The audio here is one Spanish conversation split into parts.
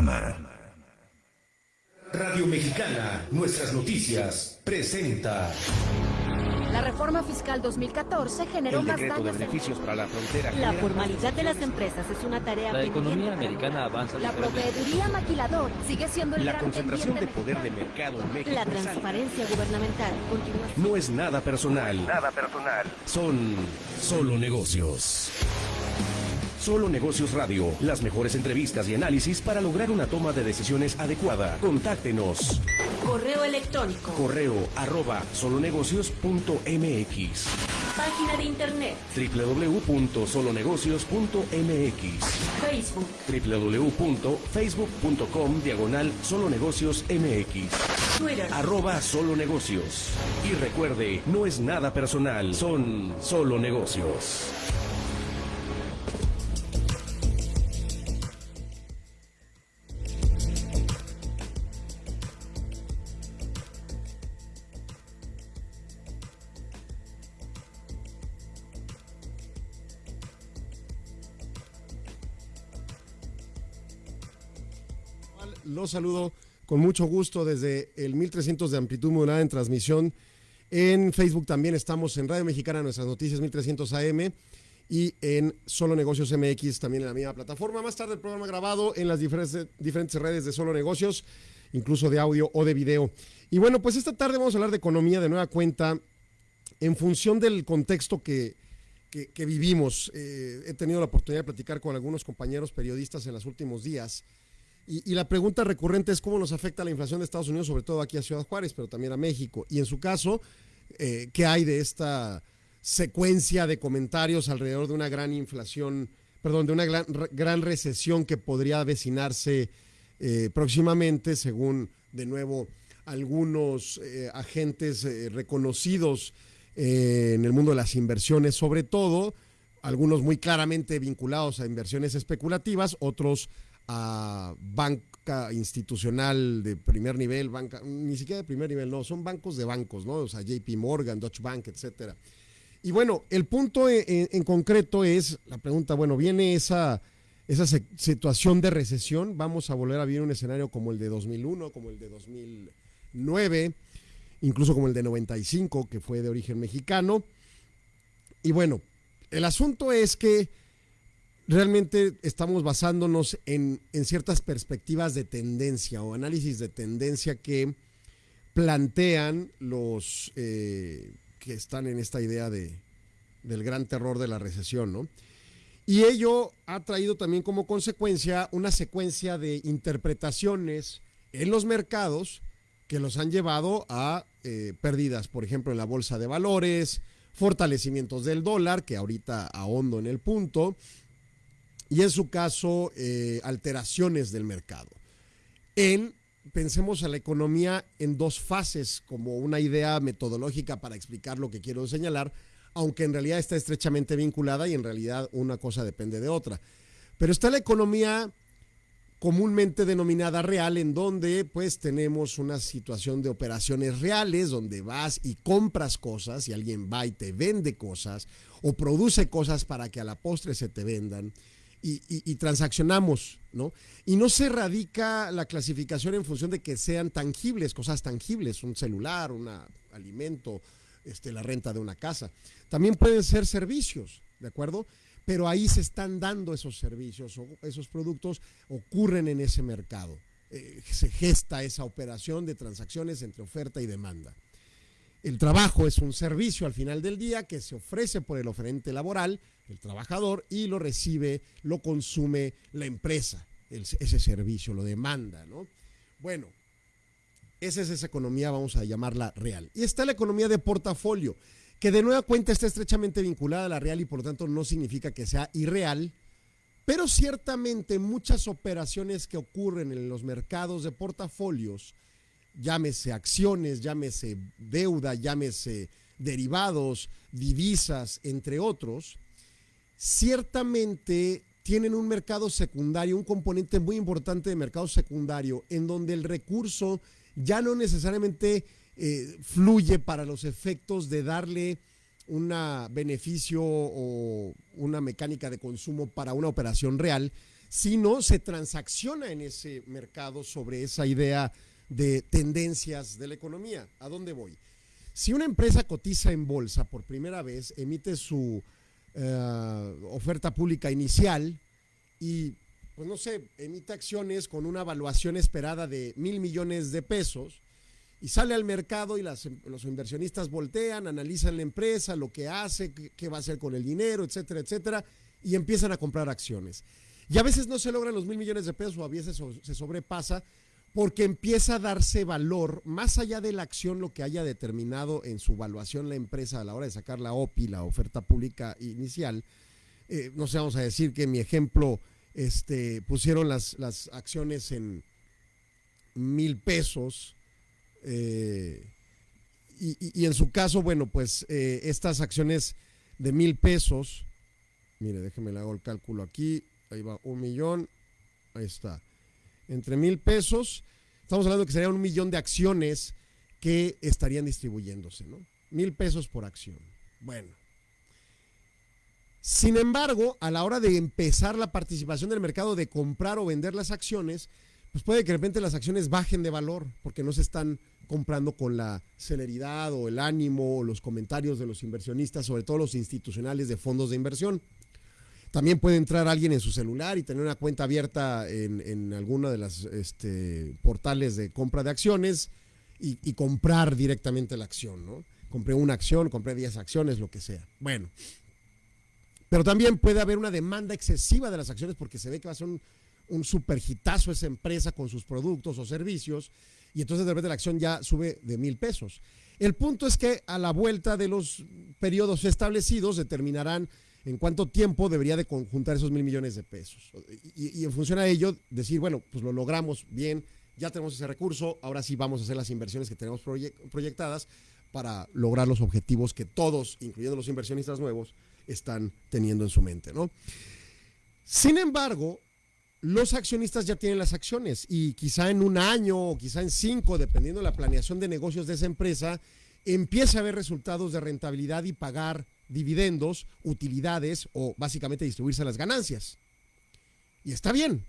Panorama. Radio Mexicana, nuestras noticias, presenta. La reforma fiscal 2014 generó el más decreto de daños. beneficios para la frontera. La formalidad de las empresas es una tarea La economía americana avanza La proveeduría maquilador sigue siendo el La gran concentración de poder de mercado en México. La transparencia gubernamental continúa. No es nada personal. Nada personal. Son solo negocios. Solo Negocios Radio, las mejores entrevistas y análisis para lograr una toma de decisiones adecuada. Contáctenos. Correo electrónico. Correo arroba solonegocios.mx Página de internet. www.solonegocios.mx Facebook. www.facebook.com diagonal solonegocios mx Twitter. arroba solo negocios y recuerde no es nada personal son solo negocios Los saludo con mucho gusto desde el 1300 de amplitud modulada en transmisión. En Facebook también estamos en Radio Mexicana, nuestras noticias 1300 AM y en Solo Negocios MX también en la misma plataforma. Más tarde el programa grabado en las diferentes, redes de Solo Negocios, incluso de audio o de video. Y bueno, pues esta tarde vamos a hablar de economía de nueva cuenta en función del contexto que vivimos. Eh, he tenido la oportunidad de platicar con algunos compañeros periodistas en los últimos días. Y, la pregunta recurrente es cómo nos afecta la inflación de Estados Unidos, sobre todo aquí a Ciudad Juárez, pero también a México. Y en su caso, eh, ¿qué hay de esta secuencia de comentarios alrededor de una gran inflación, perdón, de una gran, gran recesión que podría avecinarse eh, próximamente, según de nuevo algunos eh, agentes reconocidos en el mundo de las inversiones, sobre todo, algunos muy claramente vinculados a inversiones especulativas, otros a banca institucional de primer nivel, banca, ni siquiera de primer nivel, no, son bancos de bancos, ¿no? O sea, JP Morgan, Deutsche Bank, etcétera. Y bueno, el punto en, concreto es la pregunta, bueno, viene esa, esa situación de recesión, vamos a volver a vivir un escenario como el de 2001, como el de 2009, incluso como el de 95, que fue de origen mexicano. Y bueno, el asunto es que realmente estamos basándonos en, en, ciertas perspectivas de tendencia o análisis de tendencia que plantean los eh, que están en esta idea de, del gran terror de la recesión, ¿no? Y ello ha traído también como consecuencia una secuencia de interpretaciones en los mercados que los han llevado a eh, pérdidas, por ejemplo, en la bolsa de valores, fortalecimientos del dólar, que ahorita ahondo en el punto, y en su caso eh, alteraciones del mercado. En, pensemos a la economía en dos fases como una idea metodológica para explicar lo que quiero señalar, aunque en realidad está estrechamente vinculada y en realidad una cosa depende de otra. Pero está la economía comúnmente denominada real, en donde pues tenemos una situación de operaciones reales, donde vas y compras cosas y alguien va y te vende cosas o produce cosas para que a la postre se te vendan y, y, y, transaccionamos, ¿no? Y no se radica la clasificación en función de que sean tangibles, cosas tangibles, un celular, un alimento, este, la renta de una casa. También pueden ser servicios, ¿de acuerdo? Pero ahí se están dando esos servicios o esos productos, ocurren en ese mercado. Eh, se gesta esa operación de transacciones entre oferta y demanda. El trabajo es un servicio al final del día que se ofrece por el oferente laboral, el trabajador, y lo recibe, lo consume la empresa, ese servicio, lo demanda, ¿no? Bueno, esa es esa economía, vamos a llamarla real. Y está la economía de portafolio, que de nueva cuenta está estrechamente vinculada a la real y por lo tanto no significa que sea irreal, pero ciertamente muchas operaciones que ocurren en los mercados de portafolios, llámese acciones, llámese deuda, llámese derivados, divisas, entre otros, ciertamente tienen un mercado secundario, un componente muy importante de mercado secundario, en donde el recurso ya no necesariamente eh, fluye para los efectos de darle un beneficio o una mecánica de consumo para una operación real, sino se transacciona en ese mercado sobre esa idea de tendencias de la economía. ¿A dónde voy? Si una empresa cotiza en bolsa por primera vez, emite su eh, oferta pública inicial y, pues no sé, emite acciones con una evaluación esperada de mil millones de pesos y sale al mercado y las, los inversionistas voltean, analizan la empresa, lo que hace, qué va a hacer con el dinero, etcétera, etcétera, y empiezan a comprar acciones. Y a veces no se logran los mil millones de pesos, o a veces se sobrepasa, porque empieza a darse valor más allá de la acción, lo que haya determinado en su evaluación la empresa a la hora de sacar la OPI, la oferta pública inicial. Eh, no sé, vamos a decir que mi ejemplo este, pusieron las, las acciones en mil pesos. Eh, y, en su caso, bueno, pues eh, estas acciones de mil pesos, mire, déjeme le hago el cálculo aquí, ahí va un millón, ahí está entre mil pesos, estamos hablando que serían un millón de acciones que estarían distribuyéndose, ¿no? Mil pesos por acción. Bueno. Sin embargo, a la hora de empezar la participación del mercado de comprar o vender las acciones, pues puede que de repente las acciones bajen de valor porque no se están comprando con la celeridad o el ánimo o los comentarios de los inversionistas, sobre todo los institucionales de fondos de inversión. También puede entrar alguien en su celular y tener una cuenta abierta en, en alguna de las este, portales de compra de acciones y, comprar directamente la acción, ¿no? Compré una acción, compré 10 acciones, lo que sea. Bueno. Pero también puede haber una demanda excesiva de las acciones porque se ve que va a ser un, un esa empresa con sus productos o servicios y entonces de repente la acción ya sube de mil pesos. El punto es que a la vuelta de los periodos establecidos determinarán en cuánto tiempo debería de conjuntar esos mil millones de pesos. Y, en función a ello, decir, bueno, pues lo logramos bien, ya tenemos ese recurso, ahora sí vamos a hacer las inversiones que tenemos proyectadas para lograr los objetivos que todos, incluyendo los inversionistas nuevos, están teniendo en su mente, ¿no? Sin embargo, los accionistas ya tienen las acciones y quizá en un año o quizá en cinco, dependiendo de la planeación de negocios de esa empresa, empiece a haber resultados de rentabilidad y pagar dividendos, utilidades o básicamente distribuirse las ganancias. Y está bien.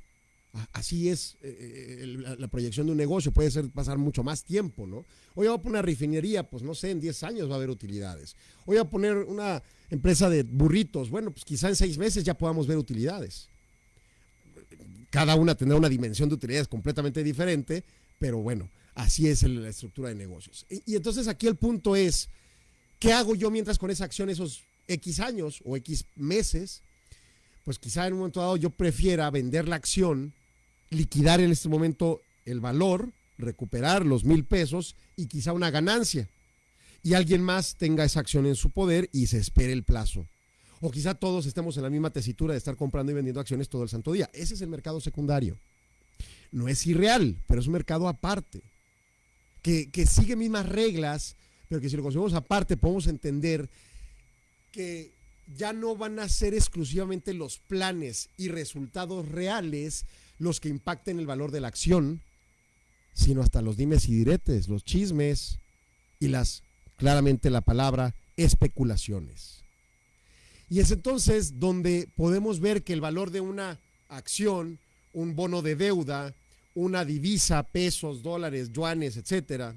Así es eh, la, la, proyección de un negocio, puede ser pasar mucho más tiempo, ¿no? Hoy voy a poner una refinería, pues no sé, en 10 años va a haber utilidades. Hoy voy a poner una empresa de burritos, bueno, pues quizá en 6 meses ya podamos ver utilidades. Cada una tendrá una dimensión de utilidades completamente diferente, pero bueno, así es la estructura de negocios. Y entonces aquí el punto es, ¿Qué hago yo mientras con esa acción esos X años o X meses? Pues quizá en un momento dado yo prefiera vender la acción, liquidar en este momento el valor, recuperar los mil pesos y quizá una ganancia. Y alguien más tenga esa acción en su poder y se espere el plazo. O quizá todos estemos en la misma tesitura de estar comprando y vendiendo acciones todo el santo día. Ese es el mercado secundario. No es irreal, pero es un mercado aparte. Que, que sigue mismas reglas pero que si lo conseguimos aparte podemos entender que ya no van a ser exclusivamente los planes y resultados reales los que impacten el valor de la acción, sino hasta los dimes y diretes, los chismes y las, claramente la palabra, especulaciones. Y es entonces donde podemos ver que el valor de una acción, un bono de deuda, una divisa, pesos, dólares, yuanes, etcétera,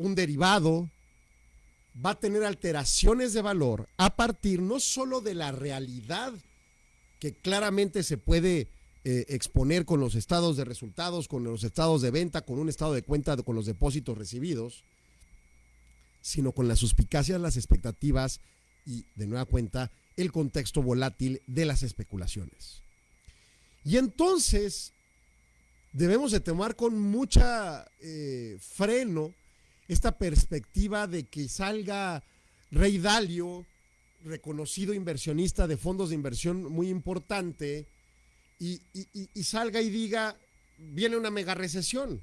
un derivado va a tener alteraciones de valor a partir no solo de la realidad que claramente se puede eh, exponer con los estados de resultados, con los estados de venta, con un estado de cuenta con los depósitos recibidos, sino con las suspicacias, las expectativas y, de nueva cuenta, el contexto volátil de las especulaciones. Y entonces debemos de tomar con mucha eh, freno esta perspectiva de que salga Rey Dalio, reconocido inversionista de fondos de inversión muy importante, y, y, salga y diga, viene una mega recesión.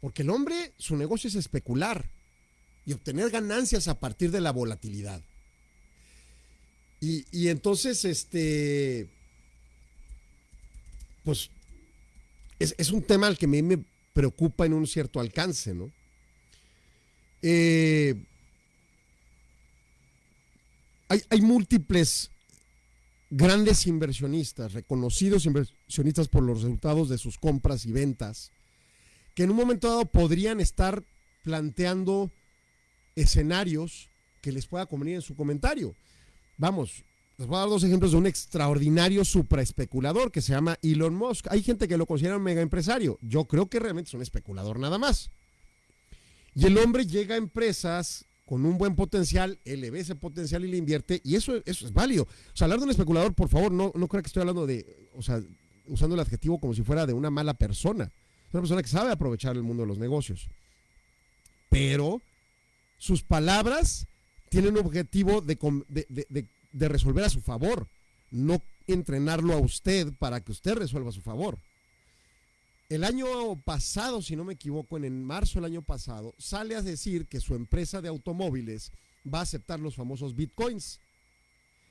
Porque el hombre, su negocio es especular y obtener ganancias a partir de la volatilidad. Y, y entonces, este, pues, es, es, un tema al que me, me preocupa en un cierto alcance, ¿no? Eh, hay, hay, múltiples grandes inversionistas, reconocidos inversionistas por los resultados de sus compras y ventas, que en un momento dado podrían estar planteando escenarios que les pueda convenir en su comentario. Vamos, les voy a dar dos ejemplos de un extraordinario supraespeculador que se llama Elon Musk. Hay gente que lo considera un mega empresario. Yo creo que realmente es un especulador nada más. Y el hombre llega a empresas con un buen potencial, él le ve ese potencial y le invierte, y eso, eso es válido. O sea, hablar de un especulador, por favor, no, no creo que estoy hablando de, o sea, usando el adjetivo como si fuera de una mala persona. Una persona que sabe aprovechar el mundo de los negocios. Pero sus palabras tienen un objetivo de, de, de resolver a su favor, no entrenarlo a usted para que usted resuelva a su favor. El año pasado, si no me equivoco, en marzo del año pasado, sale a decir que su empresa de automóviles va a aceptar los famosos bitcoins.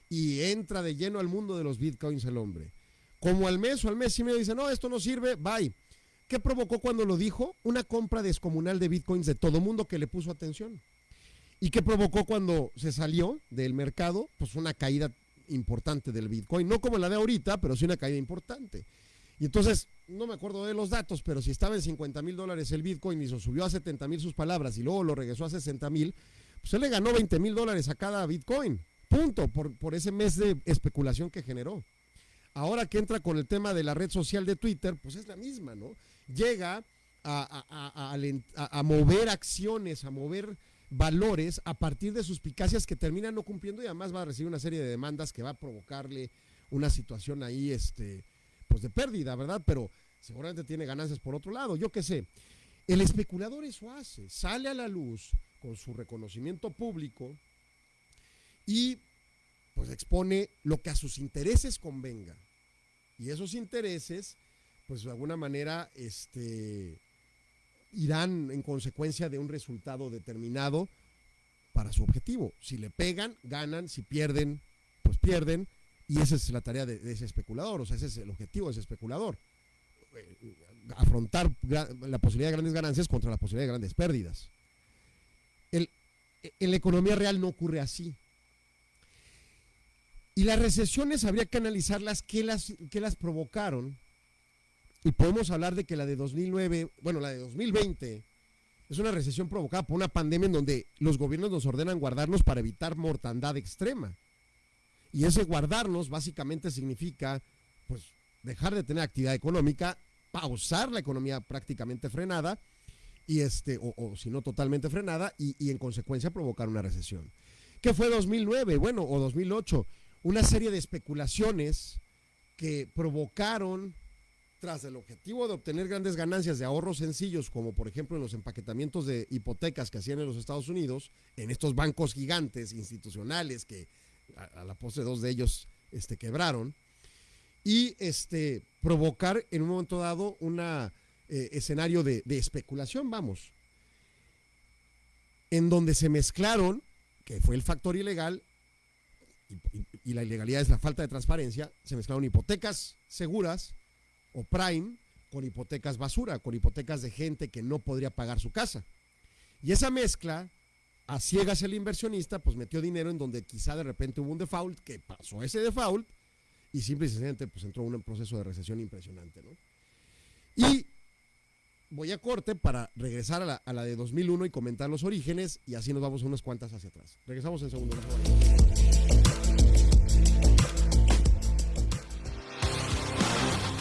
Y entra de lleno al mundo de los bitcoins el hombre. Como al mes o al mes y medio dice, no, esto no sirve, bye. ¿Qué provocó cuando lo dijo? Una compra descomunal de bitcoins de todo mundo que le puso atención. ¿Y qué provocó cuando se salió del mercado? Pues una caída importante del bitcoin. No como la de ahorita, pero sí una caída importante. Y entonces, no me acuerdo de los datos, pero si estaba en 50 mil dólares el Bitcoin y se subió a 70 mil sus palabras y luego lo regresó a 60 mil, pues él le ganó 20 mil dólares a cada Bitcoin. Punto, por, por ese mes de especulación que generó. Ahora que entra con el tema de la red social de Twitter, pues es la misma, ¿no? Llega a, a, mover acciones, a mover valores a partir de suspicacias que terminan no cumpliendo y además va a recibir una serie de demandas que va a provocarle una situación ahí, este, pues de pérdida, ¿verdad? Pero seguramente tiene ganancias por otro lado, yo qué sé. El especulador eso hace, sale a la luz con su reconocimiento público y pues expone lo que a sus intereses convenga. Y esos intereses, pues de alguna manera, este, irán en consecuencia de un resultado determinado para su objetivo. Si le pegan, ganan, si pierden, pues pierden. Y esa es la tarea de, ese especulador, o sea, ese es el objetivo de ese especulador. Eh, afrontar la posibilidad de grandes ganancias contra la posibilidad de grandes pérdidas. en la economía real no ocurre así. Y las recesiones habría que analizarlas, qué las, qué las provocaron. Y podemos hablar de que la de 2009, bueno, la de 2020, es una recesión provocada por una pandemia en donde los gobiernos nos ordenan guardarnos para evitar mortandad extrema. Y ese guardarnos básicamente significa, pues, dejar de tener actividad económica, pausar la economía prácticamente frenada, y este, o, si no totalmente frenada, y, y, en consecuencia provocar una recesión. ¿Qué fue 2009? Bueno, o 2008, una serie de especulaciones que provocaron, tras el objetivo de obtener grandes ganancias de ahorros sencillos, como por ejemplo en los empaquetamientos de hipotecas que hacían en los Estados Unidos, en estos bancos gigantes institucionales que a, la postre dos de ellos este, quebraron, y este, provocar en un momento dado un eh, escenario de, especulación, vamos, en donde se mezclaron, que fue el factor ilegal, y, y, la ilegalidad es la falta de transparencia, se mezclaron hipotecas seguras o prime con hipotecas basura, con hipotecas de gente que no podría pagar su casa. Y esa mezcla a ciegas el inversionista, pues metió dinero en donde quizá de repente hubo un default, que pasó ese default, y simple y sencillamente pues entró en un proceso de recesión impresionante, ¿no? Y voy a corte para regresar a la, a la de 2001 y comentar los orígenes, y así nos vamos unas cuantas hacia atrás. Regresamos en segundo.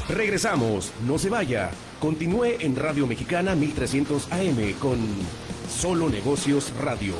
Regresamos, no se vaya. Continúe en Radio Mexicana 1300 AM con Solo Negocios Radio.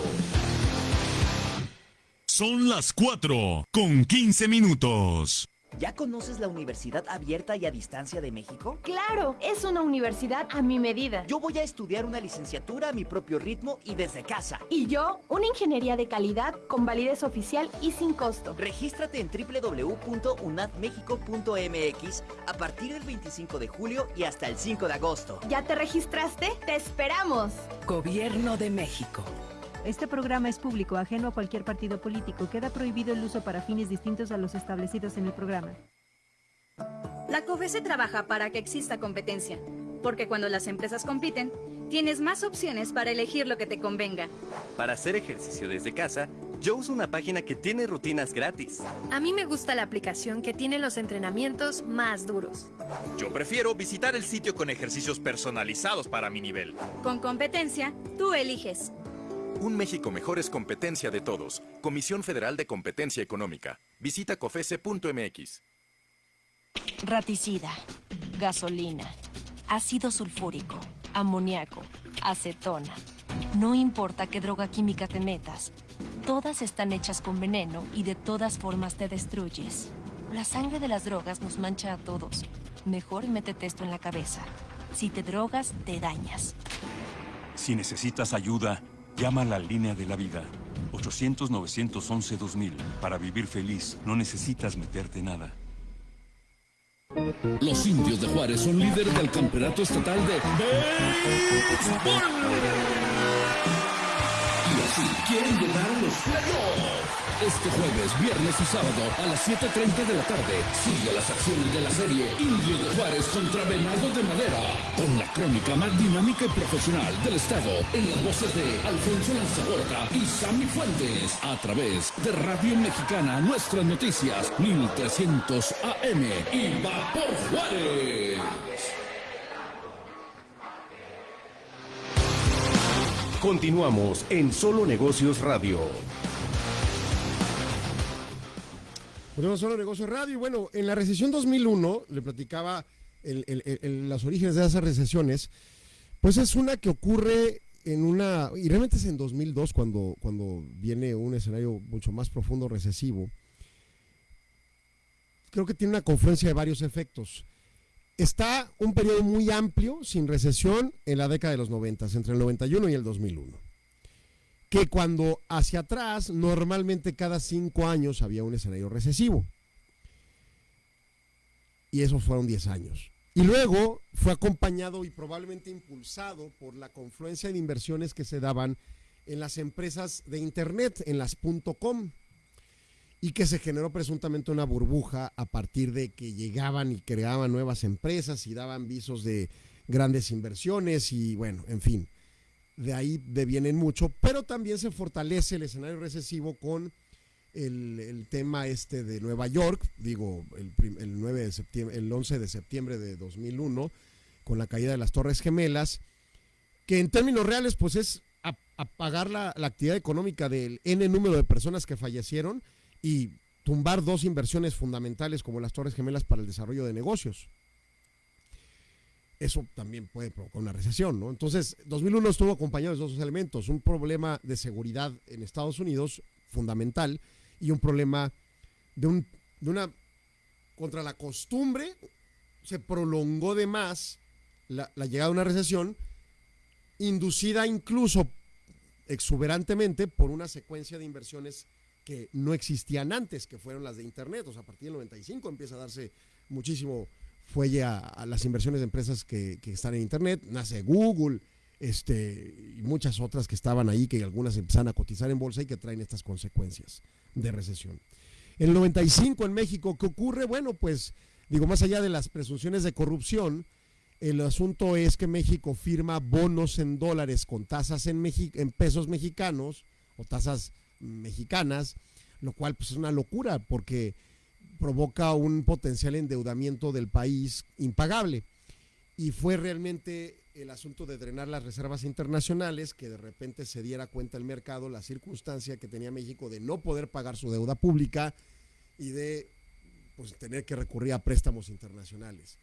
Son las 4 con 15 minutos. ¿Ya conoces la Universidad Abierta y a Distancia de México? Claro, es una universidad a mi medida. Yo voy a estudiar una licenciatura a mi propio ritmo y desde casa. Y yo, una ingeniería de calidad con validez oficial y sin costo. Regístrate en www.unadmexico.mx a partir del 25 de julio y hasta el 5 de agosto. ¿Ya te registraste? ¡Te esperamos! Gobierno de México. Este programa es público, ajeno a cualquier partido político. Queda prohibido el uso para fines distintos a los establecidos en el programa. La COFESE trabaja para que exista competencia, porque cuando las empresas compiten, tienes más opciones para elegir lo que te convenga. Para hacer ejercicio desde casa, Yo uso una página que tiene rutinas gratis. A mí me gusta la aplicación que tiene los entrenamientos más duros. Yo prefiero visitar el sitio con ejercicios personalizados para mi nivel. Con competencia, tú eliges. Un México mejor es competencia de todos. Comisión Federal de Competencia Económica. Visita cofese.mx. Raticida, gasolina, ácido sulfúrico, amoníaco, acetona. No importa qué droga química te metas, todas están hechas con veneno y de todas formas te destruyes. La sangre de las drogas nos mancha a todos. Mejor métete esto en la cabeza. Si te drogas, te dañas. Si necesitas ayuda, llama la línea de la vida. 800-911-2000. Para vivir feliz, no necesitas meterte nada. Los indios de Juárez son líderes del campeonato estatal de béisbol. Y así quieren llegar los playoffs. Este jueves, viernes y sábado a las 7.30 de la tarde sigue las acciones de la serie Indios de Juárez contra Venado de Madera. Con la crónica más dinámica y profesional del estado en las voces de Alfonso Lanzagorta y Sammy Fuentes. A través de Radio Mexicana, nuestras noticias 1300 AM y va por Juárez. Continuamos en Solo Negocios Radio. Ponemos solo negocio radio. Y bueno, en la recesión 2001, le platicaba el, los orígenes de esas recesiones, pues es una que ocurre en una, y realmente es en 2002 cuando, cuando viene un escenario mucho más profundo recesivo. Creo que tiene una confluencia de varios efectos. Está un periodo muy amplio sin recesión en la década de los 90, entre el 91 y el 2001 que cuando hacia atrás, normalmente cada cinco años había un escenario recesivo. Y esos fueron 10 años. Y luego fue acompañado y probablemente impulsado por la confluencia de inversiones que se daban en las empresas de Internet, en las .com, y que se generó presuntamente una burbuja a partir de que llegaban y creaban nuevas empresas y daban visos de grandes inversiones y bueno, en fin de ahí devienen mucho, pero también se fortalece el escenario recesivo con el, el tema este de Nueva York, digo, el, el, 9 de septiembre, el 11 de septiembre de 2001, con la caída de las Torres Gemelas, que en términos reales, pues es apagar la, la actividad económica del N número de personas que fallecieron y tumbar dos inversiones fundamentales como las Torres Gemelas para el desarrollo de negocios eso también puede provocar una recesión, ¿no? Entonces, 2001 estuvo acompañado de dos elementos, un problema de seguridad en Estados Unidos fundamental y un problema de, un, de una, contra la costumbre, se prolongó de más la, la llegada de una recesión, inducida incluso exuberantemente por una secuencia de inversiones que no existían antes, que fueron las de Internet, o sea, a partir del 95 empieza a darse muchísimo fuelle a, a las inversiones de empresas que, que, están en Internet, nace Google, este, y muchas otras que estaban ahí, que algunas empiezan a cotizar en bolsa y que traen estas consecuencias de recesión. En el 95 en México, ¿qué ocurre? Bueno, pues digo, más allá de las presunciones de corrupción, el asunto es que México firma bonos en dólares con tasas en, en pesos mexicanos o tasas mexicanas, lo cual pues es una locura porque provoca un potencial endeudamiento del país impagable. Y fue realmente el asunto de drenar las reservas internacionales que de repente se diera cuenta el mercado la circunstancia que tenía México de no poder pagar su deuda pública y de pues, tener que recurrir a préstamos internacionales.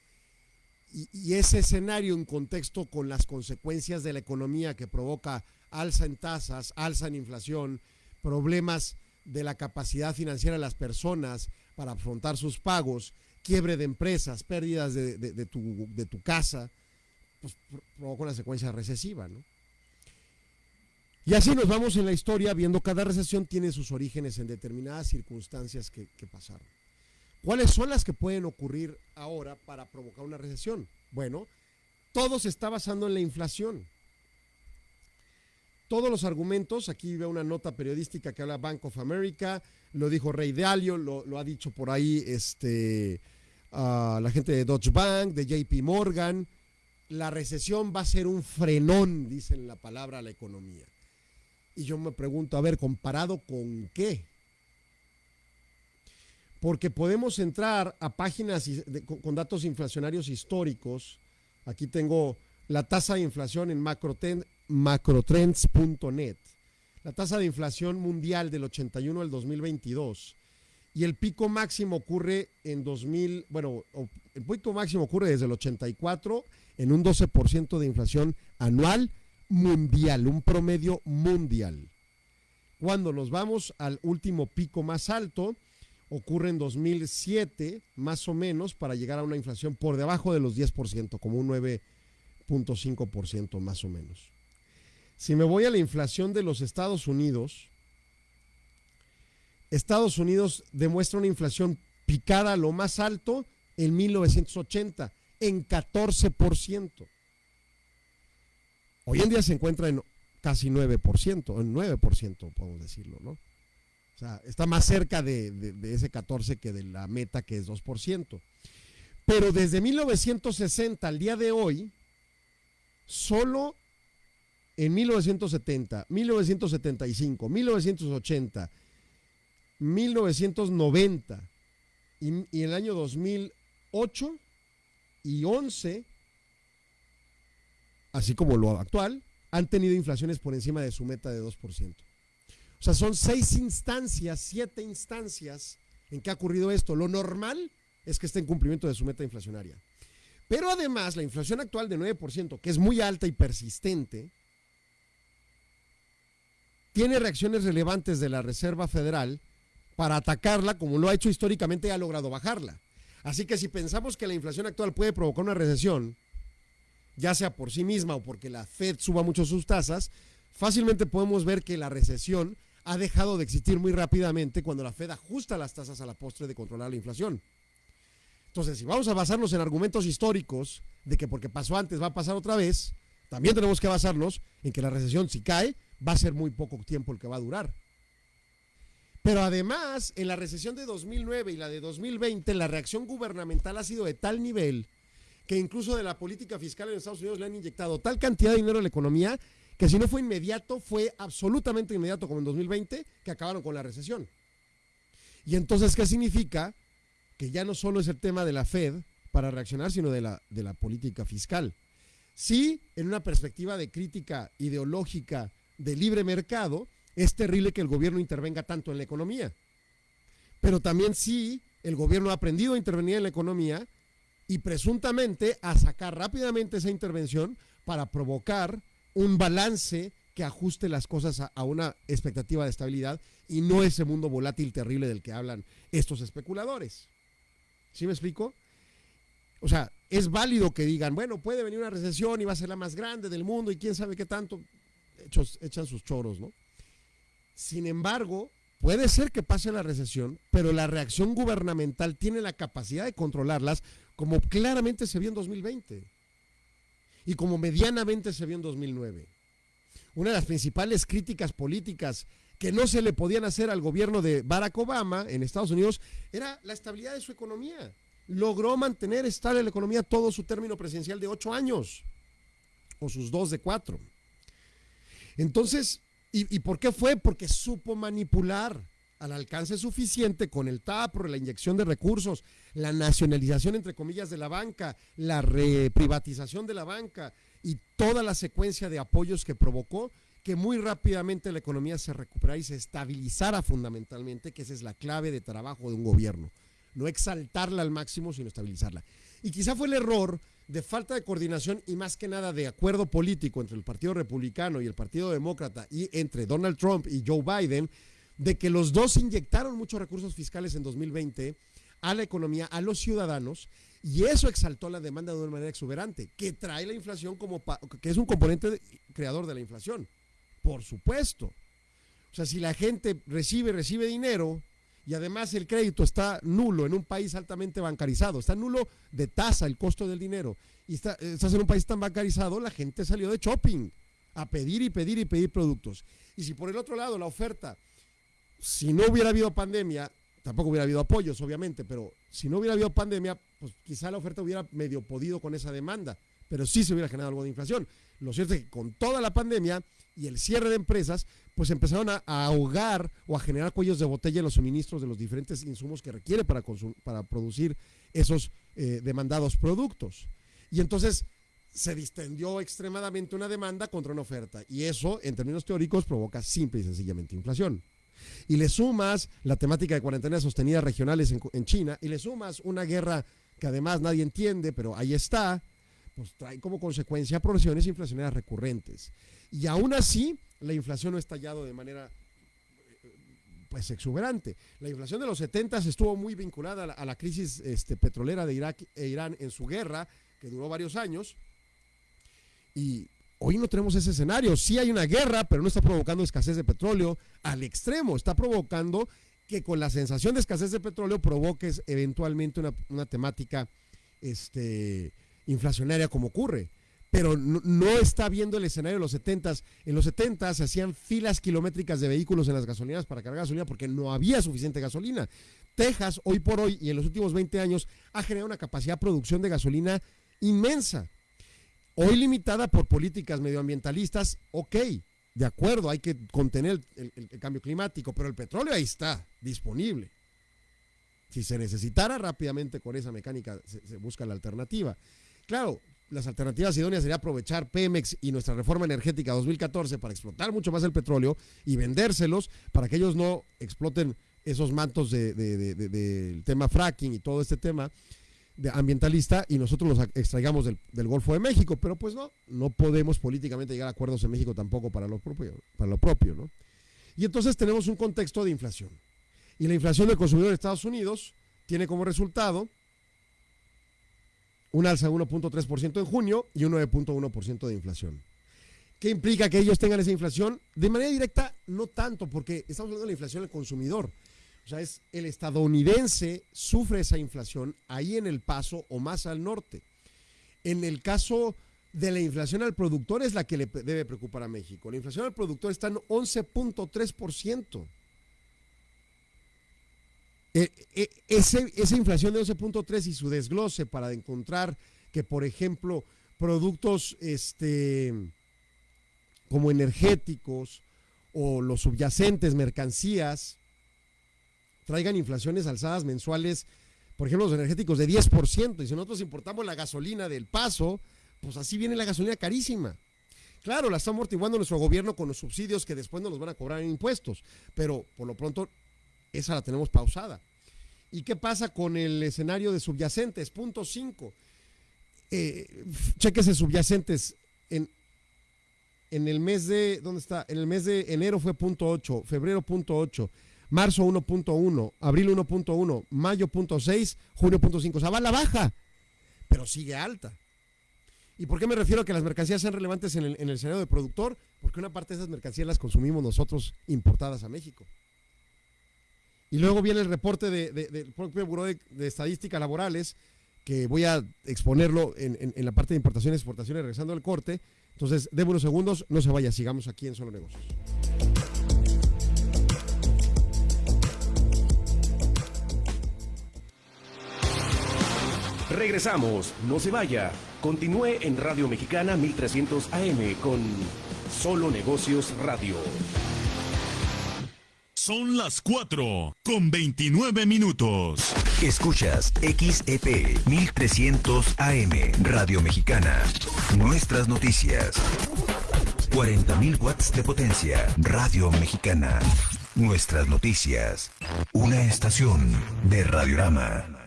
Y, y, ese escenario en contexto con las consecuencias de la economía que provoca alza en tasas, alza en inflación, problemas de la capacidad financiera de las personas, para afrontar sus pagos, quiebre de empresas, pérdidas de, tu, de tu, casa, pues provoca una secuencia recesiva, ¿no? Y así nos vamos en la historia viendo cada recesión tiene sus orígenes en determinadas circunstancias que pasaron. ¿Cuáles son las que pueden ocurrir ahora para provocar una recesión? Bueno, todo se está basando en la inflación todos los argumentos, aquí veo una nota periodística que habla Bank of America, lo dijo Rey Dalio, lo, ha dicho por ahí este, la gente de Deutsche Bank, de JP Morgan, la recesión va a ser un frenón, dicen la palabra, a la economía. Y yo me pregunto, a ver, ¿comparado con qué? Porque podemos entrar a páginas con, datos inflacionarios históricos. Aquí tengo la tasa de inflación en macrotrends.net. La tasa de inflación mundial del 81 al 2022 y el pico máximo ocurre en 2000, bueno, el pico máximo ocurre desde el 84 en un 12% de inflación anual mundial, un promedio mundial. Cuando nos vamos al último pico más alto, ocurre en 2007, más o menos, para llegar a una inflación por debajo de los 10%, como un 9.5% más o menos. Si me voy a la inflación de los Estados Unidos, Estados Unidos demuestra una inflación picada a lo más alto en 1980, en 14%. Hoy en día se encuentra en casi 9%, en 9% podemos decirlo, ¿no? O sea, está más cerca de, de, ese 14 que de la meta que es 2%. Pero desde 1960 al día de hoy, solo en 1970, 1975, 1980 1990 y, en el año 2008 y 11, así como lo actual, han tenido inflaciones por encima de su meta de 2%. O sea, son seis instancias, siete instancias en que ha ocurrido esto. Lo normal es que esté en cumplimiento de su meta inflacionaria. Pero además, la inflación actual de 9%, que es muy alta y persistente, tiene reacciones relevantes de la Reserva Federal para atacarla, como lo ha hecho históricamente, y ha logrado bajarla. Así que si pensamos que la inflación actual puede provocar una recesión, ya sea por sí misma o porque la Fed suba mucho sus tasas, fácilmente podemos ver que la recesión ha dejado de existir muy rápidamente cuando la Fed ajusta las tasas a la postre de controlar la inflación. Entonces, si vamos a basarnos en argumentos históricos de que porque pasó antes va a pasar otra vez, también tenemos que basarnos en que la recesión si cae va a ser muy poco tiempo el que va a durar. Pero además, en la recesión de 2009 y la de 2020, la reacción gubernamental ha sido de tal nivel que incluso de la política fiscal en Estados Unidos le han inyectado tal cantidad de dinero a la economía que si no fue inmediato, fue absolutamente inmediato como en 2020, que acabaron con la recesión. Y entonces, ¿qué significa? Que ya no solo es el tema de la Fed para reaccionar, sino de la, de la política fiscal. Sí, en una perspectiva de crítica ideológica de libre mercado, es terrible que el gobierno intervenga tanto en la economía. Pero también sí, el gobierno ha aprendido a intervenir en la economía y presuntamente a sacar rápidamente esa intervención para provocar un balance que ajuste las cosas a, una expectativa de estabilidad y no ese mundo volátil terrible del que hablan estos especuladores. ¿Sí me explico? O sea, es válido que digan, bueno, puede venir una recesión y va a ser la más grande del mundo y quién sabe qué tanto, echan sus choros, ¿no? Sin embargo, puede ser que pase la recesión, pero la reacción gubernamental tiene la capacidad de controlarlas como claramente se vio en 2020 y como medianamente se vio en 2009. Una de las principales críticas políticas que no se le podían hacer al gobierno de Barack Obama en Estados Unidos era la estabilidad de su economía. Logró mantener estable la economía todo su término presidencial de ocho años, o sus dos de cuatro. Entonces, ¿Y, por qué fue? Porque supo manipular al alcance suficiente con el TAPRO, la inyección de recursos, la nacionalización, entre comillas, de la banca, la reprivatización de la banca y toda la secuencia de apoyos que provocó que muy rápidamente la economía se recuperara y se estabilizara fundamentalmente, que esa es la clave de trabajo de un gobierno. No exaltarla al máximo, sino estabilizarla. Y quizá fue el error de falta de coordinación y más que nada de acuerdo político entre el Partido Republicano y el Partido Demócrata y entre Donald Trump y Joe Biden, de que los dos inyectaron muchos recursos fiscales en 2020 a la economía, a los ciudadanos, y eso exaltó la demanda de una manera exuberante, que trae la inflación como, que es un componente creador de la inflación, por supuesto. O sea, si la gente recibe, recibe dinero, y además el crédito está nulo en un país altamente bancarizado, está nulo de tasa el costo del dinero, y está, estás en un país tan bancarizado, la gente salió de shopping a pedir y pedir y pedir productos. Y si por el otro lado la oferta, si no hubiera habido pandemia, tampoco hubiera habido apoyos, obviamente, pero si no hubiera habido pandemia, pues quizá la oferta hubiera medio podido con esa demanda, pero sí se hubiera generado algo de inflación. Lo cierto es que con toda la pandemia y el cierre de empresas, pues empezaron a, ahogar o a generar cuellos de botella en los suministros de los diferentes insumos que requiere para, para producir esos eh, demandados productos. Y entonces se distendió extremadamente una demanda contra una oferta. Y eso, en términos teóricos, provoca simple y sencillamente inflación. Y le sumas la temática de cuarentenas sostenidas regionales en, en China, y le sumas una guerra que además nadie entiende, pero ahí está, pues trae como consecuencia progresiones inflacionarias recurrentes. Y aún así, la inflación no ha estallado de manera pues exuberante. La inflación de los 70 estuvo muy vinculada a la, a la crisis este, petrolera de Irak e Irán en su guerra, que duró varios años. Y hoy no tenemos ese escenario. Sí hay una guerra, pero no está provocando escasez de petróleo al extremo. Está provocando que con la sensación de escasez de petróleo provoques eventualmente una, una temática este, inflacionaria como ocurre pero no, está viendo el escenario de los 70 En los 70 se hacían filas kilométricas de vehículos en las gasolineras para cargar gasolina porque no había suficiente gasolina. Texas, hoy por hoy y en los últimos 20 años, ha generado una capacidad de producción de gasolina inmensa. Hoy limitada por políticas medioambientalistas, ok, de acuerdo, hay que contener el, cambio climático, pero el petróleo ahí está, disponible. Si se necesitara rápidamente con esa mecánica, se busca la alternativa. Claro, las alternativas idóneas sería aprovechar Pemex y nuestra reforma energética 2014 para explotar mucho más el petróleo y vendérselos para que ellos no exploten esos mantos del de, tema fracking y todo este tema ambientalista y nosotros los extraigamos del, del, Golfo de México, pero pues no, no podemos políticamente llegar a acuerdos en México tampoco para lo propio, para lo propio, ¿no? Y entonces tenemos un contexto de inflación. Y la inflación del consumidor de Estados Unidos tiene como resultado un alza de 1.3% en junio y un 9.1% de inflación. ¿Qué implica que ellos tengan esa inflación? De manera directa, no tanto, porque estamos hablando de la inflación del consumidor. O sea, es el estadounidense sufre esa inflación ahí en el paso o más al norte. En el caso de la inflación al productor es la que le debe preocupar a México. La inflación al productor está en 11.3%. Eh, eh, ese, esa inflación de 11.3 y su desglose para encontrar que, por ejemplo, productos este, como energéticos o los subyacentes, mercancías, traigan inflaciones alzadas mensuales, por ejemplo, los energéticos de 10%. Y si nosotros importamos la gasolina del paso, pues así viene la gasolina carísima. Claro, la está amortiguando nuestro gobierno con los subsidios que después nos los van a cobrar en impuestos, pero por lo pronto esa la tenemos pausada. ¿Y qué pasa con el escenario de subyacentes? Punto 5. Eh, chequese subyacentes. En, en el mes de, ¿dónde está? En el mes de enero fue punto 8, febrero punto 8, marzo 1.1, abril 1.1, mayo punto 6, junio punto 5. O sea, va a la baja, pero sigue alta. ¿Y por qué me refiero a que las mercancías sean relevantes en el, en el escenario de productor? Porque una parte de esas mercancías las consumimos nosotros importadas a México. Y luego viene el reporte de, de, del propio Buró de, de, Estadísticas Laborales, que voy a exponerlo en, en, en, la parte de importaciones y exportaciones, regresando al corte. Entonces, déme unos segundos, no se vaya, sigamos aquí en Solo Negocios. Regresamos, no se vaya. Continúe en Radio Mexicana 1300 AM con Solo Negocios Radio. Son las 4 con 29 minutos. Escuchas XEP 1300 AM Radio Mexicana. Nuestras noticias. 40.000 watts de potencia. Radio Mexicana. Nuestras noticias. Una estación de Radiorama.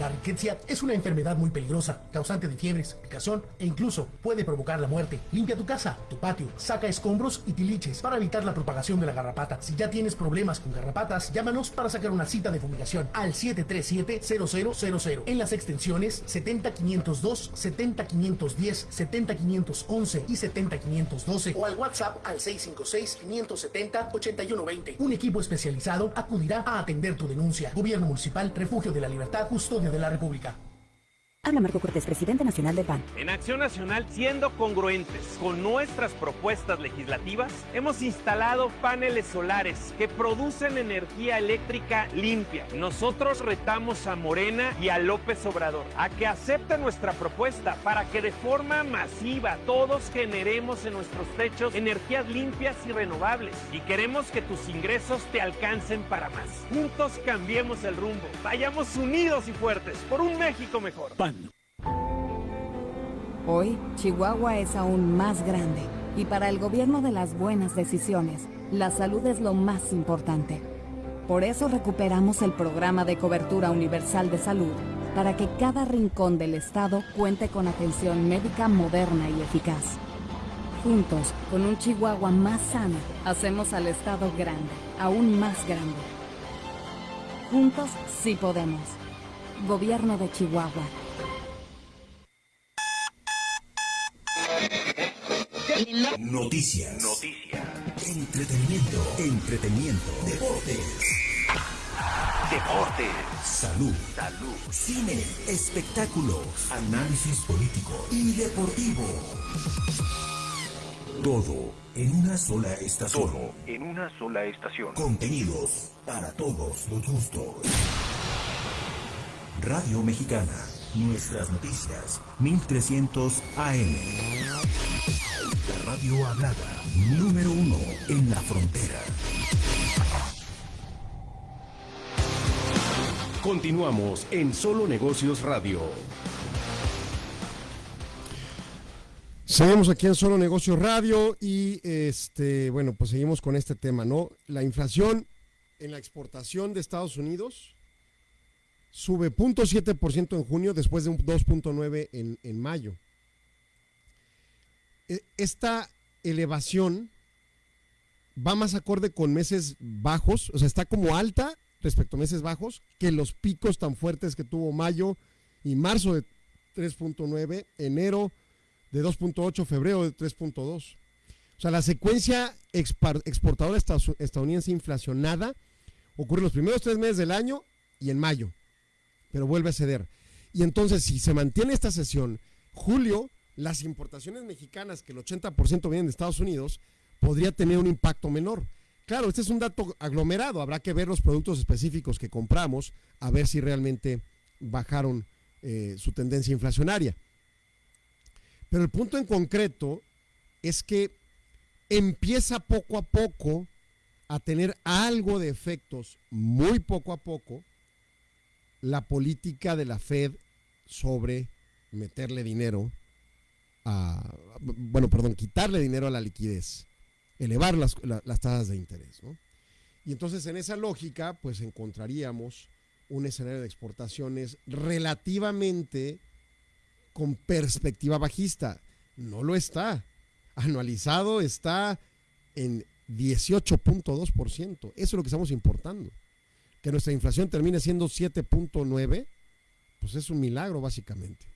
La riqueza es una enfermedad muy peligrosa, causante de fiebres, picazón e incluso puede provocar la muerte. Limpia tu casa, tu patio, saca escombros y tiliches para evitar la propagación de la garrapata. Si ya tienes problemas con garrapatas, llámanos para sacar una cita de fumigación al 737-0000 en las extensiones 70502, 70510, 70511 y 70512 o al WhatsApp al 656-570-8120. Un equipo especializado acudirá a atender tu denuncia. Gobierno Municipal, Refugio de la Libertad, Custodia de la República. Habla Marco Cortés, presidente nacional del PAN. En Acción Nacional, siendo congruentes con nuestras propuestas legislativas, hemos instalado paneles solares que producen energía eléctrica limpia. Nosotros retamos a Morena y a López Obrador a que acepten nuestra propuesta para que de forma masiva todos generemos en nuestros techos energías limpias y renovables. Y queremos que tus ingresos te alcancen para más. Juntos cambiemos el rumbo. Vayamos unidos y fuertes por un México mejor. Hoy, Chihuahua es aún más grande y para el gobierno de las buenas decisiones, la salud es lo más importante. Por eso recuperamos el programa de cobertura universal de salud para que cada rincón del estado cuente con atención médica moderna y eficaz. Juntos, con un Chihuahua más sano, hacemos al estado grande, aún más grande. Juntos sí podemos. Gobierno de Chihuahua. Noticias. Noticias. Entretenimiento. Entretenimiento. Deportes. Deportes. Salud. Salud. Cine. Espectáculos. Análisis político y deportivo. Todo en una sola estación. Todo en una sola estación. Contenidos para todos los gustos. Radio Mexicana. Nuestras noticias. 1300 AM. Radio hablada. Número uno en la frontera. Continuamos en Solo Negocios Radio. Seguimos aquí en Solo Negocios Radio y este, bueno, pues seguimos con este tema, ¿no? La inflación en la exportación de Estados Unidos sube 0.7% en junio después de un 2.9% en, en mayo. E, esta elevación va más acorde con meses bajos, o sea, está como alta respecto a meses bajos que los picos tan fuertes que tuvo mayo y marzo de 3.9, enero de 2.8, febrero de 3.2. O sea, la secuencia exportadora estadounidense inflacionada ocurre en los primeros tres meses del año y en mayo, pero vuelve a ceder. Y entonces, si se mantiene esta sesión, julio, las importaciones mexicanas, que el 80% vienen de Estados Unidos, podría tener un impacto menor. Claro, este es un dato aglomerado, habrá que ver los productos específicos que compramos, a ver si realmente bajaron eh, su tendencia inflacionaria. Pero el punto en concreto es que empieza poco a poco a tener algo de efectos, muy poco a poco, la política de la Fed sobre meterle dinero a, bueno, perdón, quitarle dinero a la liquidez, elevar las, las tasas de interés. Y entonces en esa lógica, pues encontraríamos un escenario de exportaciones relativamente con perspectiva bajista. No lo está. Anualizado está en 18.2%. Eso es lo que estamos importando. Que nuestra inflación termine siendo 7.9, pues es un milagro básicamente.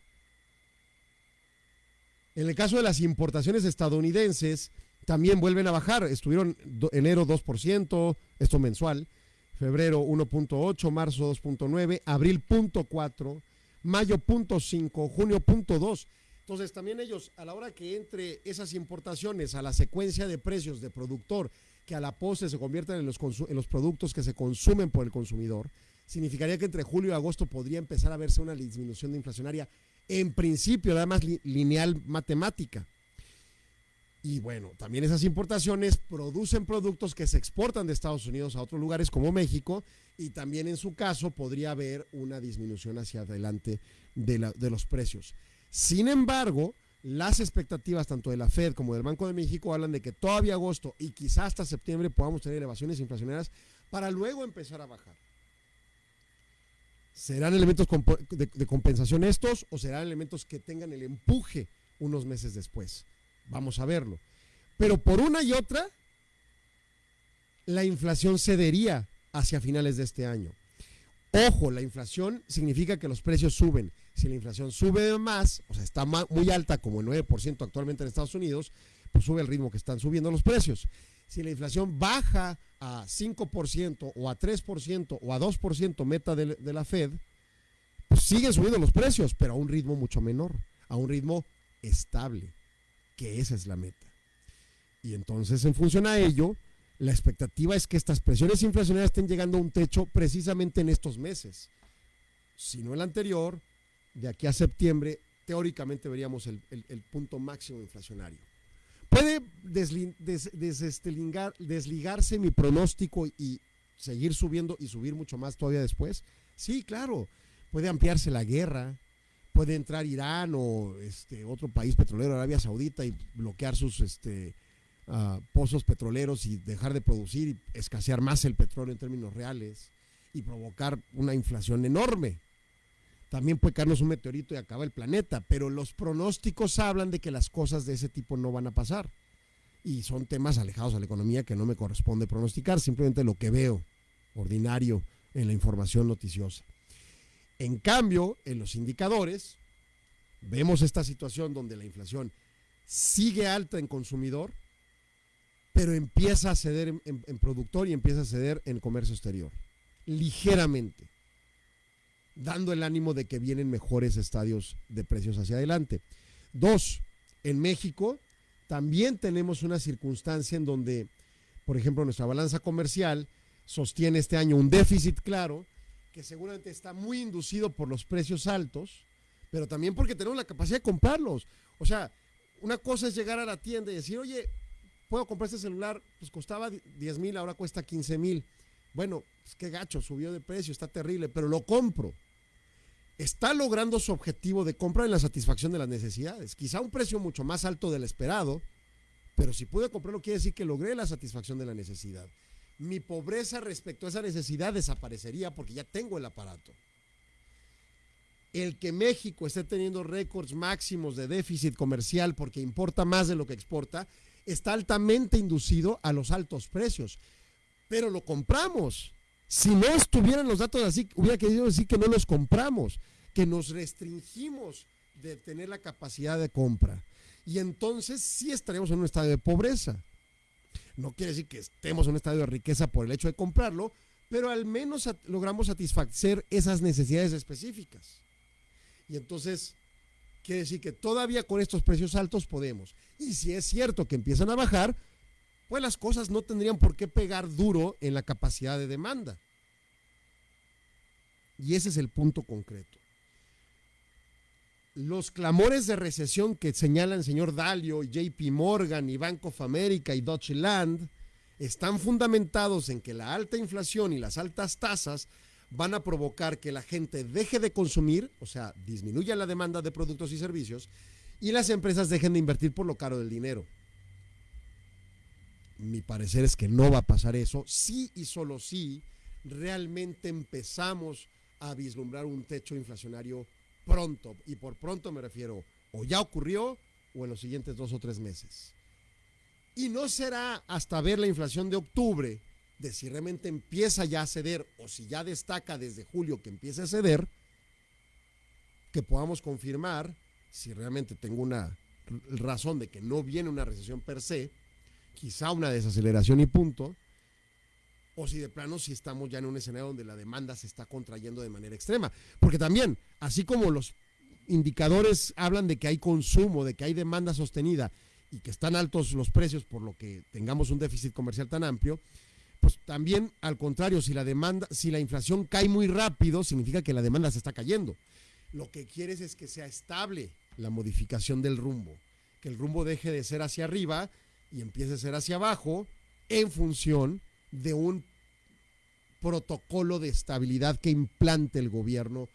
En el caso de las importaciones estadounidenses, también vuelven a bajar. Estuvieron enero 2%, esto mensual, febrero 1.8, marzo 2.9, abril 0.4, mayo 0.5, junio 0.2. Entonces también ellos, a la hora que entre esas importaciones a la secuencia de precios de productor, que a la postre se conviertan en los, en los productos que se consumen por el consumidor, significaría que entre julio y agosto podría empezar a verse una disminución de inflacionaria, en principio, nada más lineal matemática. Y bueno, también esas importaciones producen productos que se exportan de Estados Unidos a otros lugares como México y también en su caso podría haber una disminución hacia adelante de, de los precios. Sin embargo, las expectativas tanto de la Fed como del Banco de México hablan de que todavía agosto y quizás hasta septiembre podamos tener elevaciones inflacionarias para luego empezar a bajar. ¿Serán elementos de, compensación estos o serán elementos que tengan el empuje unos meses después? Vamos a verlo. Pero por una y otra, la inflación cedería hacia finales de este año. Ojo, la inflación significa que los precios suben. Si la inflación sube más, o sea, está muy alta como el 9% actualmente en Estados Unidos, pues sube el ritmo que están subiendo los precios. Si la inflación baja a 5% o a 3% o a 2% meta de, la Fed, pues siguen subiendo los precios, pero a un ritmo mucho menor, a un ritmo estable, que esa es la meta. Y entonces, en función a ello, la expectativa es que estas presiones inflacionarias estén llegando a un techo precisamente en estos meses. Si no el anterior, de aquí a septiembre, teóricamente veríamos el, punto máximo inflacionario. ¿Puede desligarse mi pronóstico y seguir subiendo y subir mucho más todavía después? Sí, claro. Puede ampliarse la guerra, puede entrar Irán o este otro país petrolero, Arabia Saudita, y bloquear sus este, uh, pozos petroleros y dejar de producir y escasear más el petróleo en términos reales y provocar una inflación enorme. También puede caernos un meteorito y acaba el planeta, pero los pronósticos hablan de que las cosas de ese tipo no van a pasar. Y son temas alejados a la economía que no me corresponde pronosticar, simplemente lo que veo ordinario en la información noticiosa. En cambio, en los indicadores, vemos esta situación donde la inflación sigue alta en consumidor, pero empieza a ceder en, productor y empieza a ceder en comercio exterior, ligeramente, dando el ánimo de que vienen mejores estadios de precios hacia adelante. Dos, en México también tenemos una circunstancia en donde, por ejemplo, nuestra balanza comercial sostiene este año un déficit claro, que seguramente está muy inducido por los precios altos, pero también porque tenemos la capacidad de comprarlos. O sea, una cosa es llegar a la tienda y decir, oye, puedo comprar este celular, pues costaba 10 mil, ahora cuesta 15 mil. Bueno, es que gacho, subió de precio, está terrible, pero lo compro. Está logrando su objetivo de compra en la satisfacción de las necesidades. Quizá un precio mucho más alto del esperado, pero si pude comprarlo quiere decir que logré la satisfacción de la necesidad. Mi pobreza respecto a esa necesidad desaparecería porque ya tengo el aparato. El que México esté teniendo récords máximos de déficit comercial porque importa más de lo que exporta, está altamente inducido a los altos precios. Pero lo compramos. Si no estuvieran los datos así, hubiera querido decir que no los compramos, que nos restringimos de tener la capacidad de compra. Y entonces sí estaríamos en un estado de pobreza. No quiere decir que estemos en un estado de riqueza por el hecho de comprarlo, pero al menos logramos satisfacer esas necesidades específicas. Y entonces quiere decir que todavía con estos precios altos podemos. Y si es cierto que empiezan a bajar, pues las cosas no tendrían por qué pegar duro en la capacidad de demanda. Y ese es el punto concreto. Los clamores de recesión que señalan el señor Dalio, JP Morgan y Bank of America y Deutsche Land están fundamentados en que la alta inflación y las altas tasas van a provocar que la gente deje de consumir, o sea, disminuya la demanda de productos y servicios, y las empresas dejen de invertir por lo caro del dinero. Mi parecer es que no va a pasar eso, sí y solo si realmente empezamos a vislumbrar un techo inflacionario pronto, y por pronto me refiero o ya ocurrió o en los siguientes dos o tres meses. Y no será hasta ver la inflación de octubre, de si realmente empieza ya a ceder o si ya destaca desde julio que empieza a ceder, que podamos confirmar si realmente tengo una razón de que no viene una recesión per se, quizá una desaceleración y punto, o si de plano si estamos ya en un escenario donde la demanda se está contrayendo de manera extrema. Porque también, así como los indicadores hablan de que hay consumo, de que hay demanda sostenida y que están altos los precios por lo que tengamos un déficit comercial tan amplio, pues también al contrario, si la demanda, si la inflación cae muy rápido, significa que la demanda se está cayendo. Lo que quieres es que sea estable la modificación del rumbo, que el rumbo deje de ser hacia arriba y empiece a ser hacia abajo en función de un protocolo de estabilidad que implante el gobierno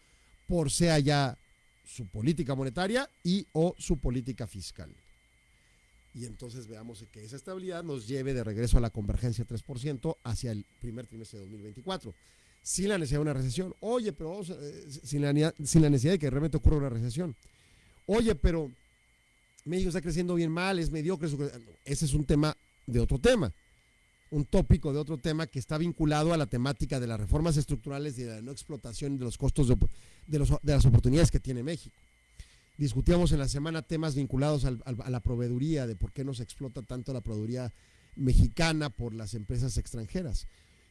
por sea ya su política monetaria y o su política fiscal. Y entonces veamos que esa estabilidad nos lleve de regreso a la convergencia 3% hacia el primer trimestre de 2024 sin la necesidad de una recesión. Oye, pero eh, sin, la, sin la necesidad de que realmente ocurra una recesión. Oye, pero México está creciendo bien mal, es mediocre. Ese es un tema de otro tema, un tópico de otro tema que está vinculado a la temática de las reformas estructurales y de la no explotación de los costos de, de, las oportunidades que tiene México. Discutíamos en la semana temas vinculados a la proveeduría, de por qué no se explota tanto la proveeduría mexicana por las empresas extranjeras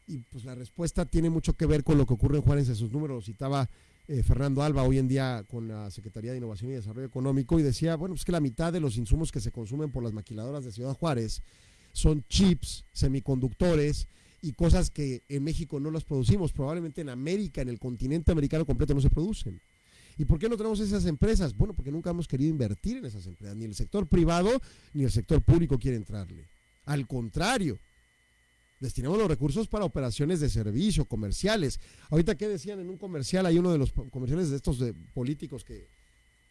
y pues la respuesta tiene mucho que ver con lo que ocurre en Juárez en sus números, citaba eh, Fernando Alba hoy en día con la Secretaría de Innovación y Desarrollo Económico y decía, bueno, pues que la mitad de los insumos que se consumen por las maquiladoras de Ciudad Juárez son chips, semiconductores y cosas que en México no las producimos, probablemente en América, en el continente americano completo no se producen. ¿Y por qué no tenemos esas empresas? Bueno, porque nunca hemos querido invertir en esas empresas, ni el sector privado ni el sector público quiere entrarle. Al contrario, destinamos los recursos para operaciones de servicio, comerciales. Ahorita, ¿qué decían en un comercial? Hay uno de los comerciales de estos de políticos que,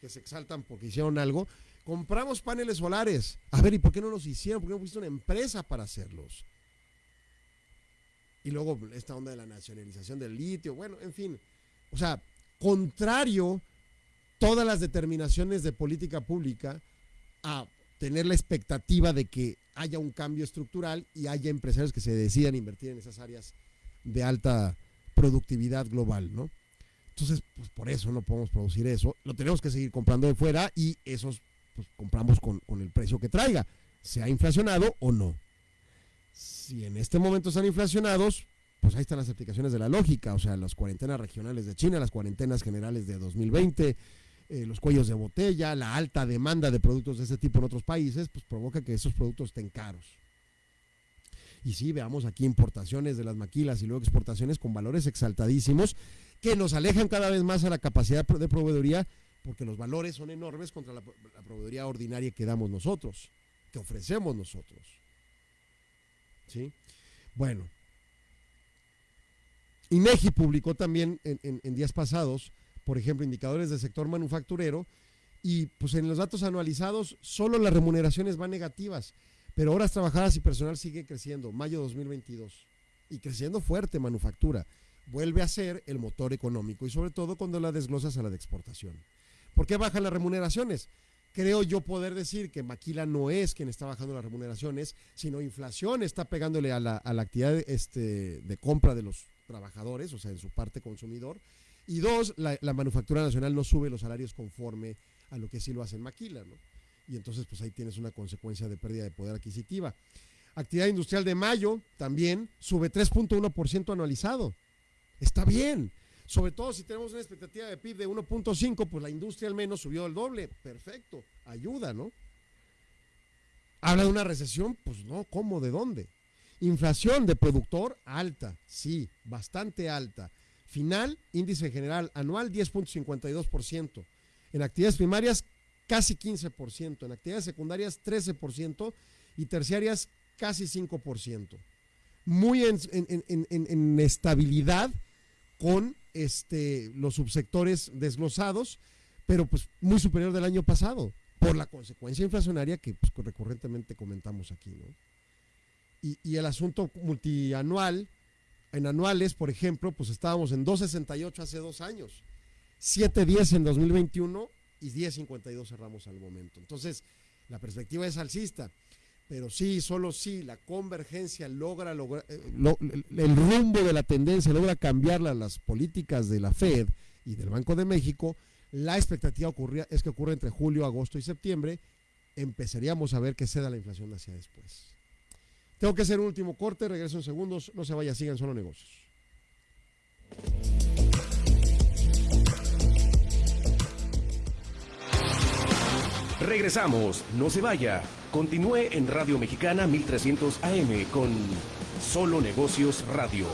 que se exaltan porque hicieron algo. Compramos paneles solares. A ver, ¿y por qué no los hicieron? ¿Por qué no pusiste una empresa para hacerlos? Y luego esta onda de la nacionalización del litio. Bueno, en fin. O sea, contrario todas las determinaciones de política pública a tener la expectativa de que haya un cambio estructural y haya empresarios que se decidan invertir en esas áreas de alta productividad global, ¿no? Entonces, pues por eso no podemos producir eso. Lo tenemos que seguir comprando de fuera y esos pues, compramos con, con el precio que traiga, sea inflacionado o no. Si en este momento están inflacionados, pues ahí están las aplicaciones de la lógica, o sea, las cuarentenas regionales de China, las cuarentenas generales de 2020, eh, los cuellos de botella, la alta demanda de productos de ese tipo en otros países, pues provoca que esos productos estén caros. Y sí, veamos aquí importaciones de las maquilas y luego exportaciones con valores exaltadísimos que nos alejan cada vez más a la capacidad de proveeduría porque los valores son enormes contra la, proveeduría ordinaria que damos nosotros, que ofrecemos nosotros. ¿Sí? Bueno, INEGI publicó también en, días pasados, por ejemplo, indicadores del sector manufacturero y pues en los datos anualizados solo las remuneraciones van negativas, pero horas trabajadas y personal sigue creciendo, mayo 2022, y creciendo fuerte manufactura. Vuelve a ser el motor económico y sobre todo cuando la desglosas a la de exportación. ¿Por qué bajan las remuneraciones? Creo yo poder decir que Maquila no es quien está bajando las remuneraciones, sino inflación está pegándole a la, a la actividad este, de compra de los trabajadores, o sea, en su parte consumidor. Y dos, la, manufactura nacional no sube los salarios conforme a lo que sí lo hace en Maquila, ¿no? Y entonces, pues ahí tienes una consecuencia de pérdida de poder adquisitiva. Actividad industrial de mayo también sube 3.1% anualizado. Está bien. Sobre todo si tenemos una expectativa de PIB de 1.5, pues la industria al menos subió el doble. Perfecto. Ayuda, ¿no? Habla de una recesión, pues no, ¿cómo? ¿De dónde? Inflación de productor alta, sí, bastante alta. Final, índice general anual 10.52%. En actividades primarias casi 15%. En actividades secundarias 13% y terciarias casi 5%. Muy en, estabilidad con este, los subsectores desglosados, pero pues muy superior del año pasado, por la consecuencia inflacionaria que pues, recurrentemente comentamos aquí. ¿no? Y, y, el asunto multianual, en anuales, por ejemplo, pues estábamos en 2.68 hace dos años, 7.10 en 2021 y 10.52 cerramos al momento. Entonces, la perspectiva es alcista, pero sí, solo sí, la convergencia logra, logra eh, el rumbo de la tendencia, logra cambiarla las políticas de la Fed y del Banco de México, la expectativa ocurría, es que ocurre entre julio, agosto y septiembre, empezaríamos a ver que ceda la inflación hacia después. Tengo que hacer un último corte, regreso en segundos, no se vaya, sigan solo negocios. Regresamos, no se vaya. Continúe en Radio Mexicana 1300 AM con Solo Negocios Radio.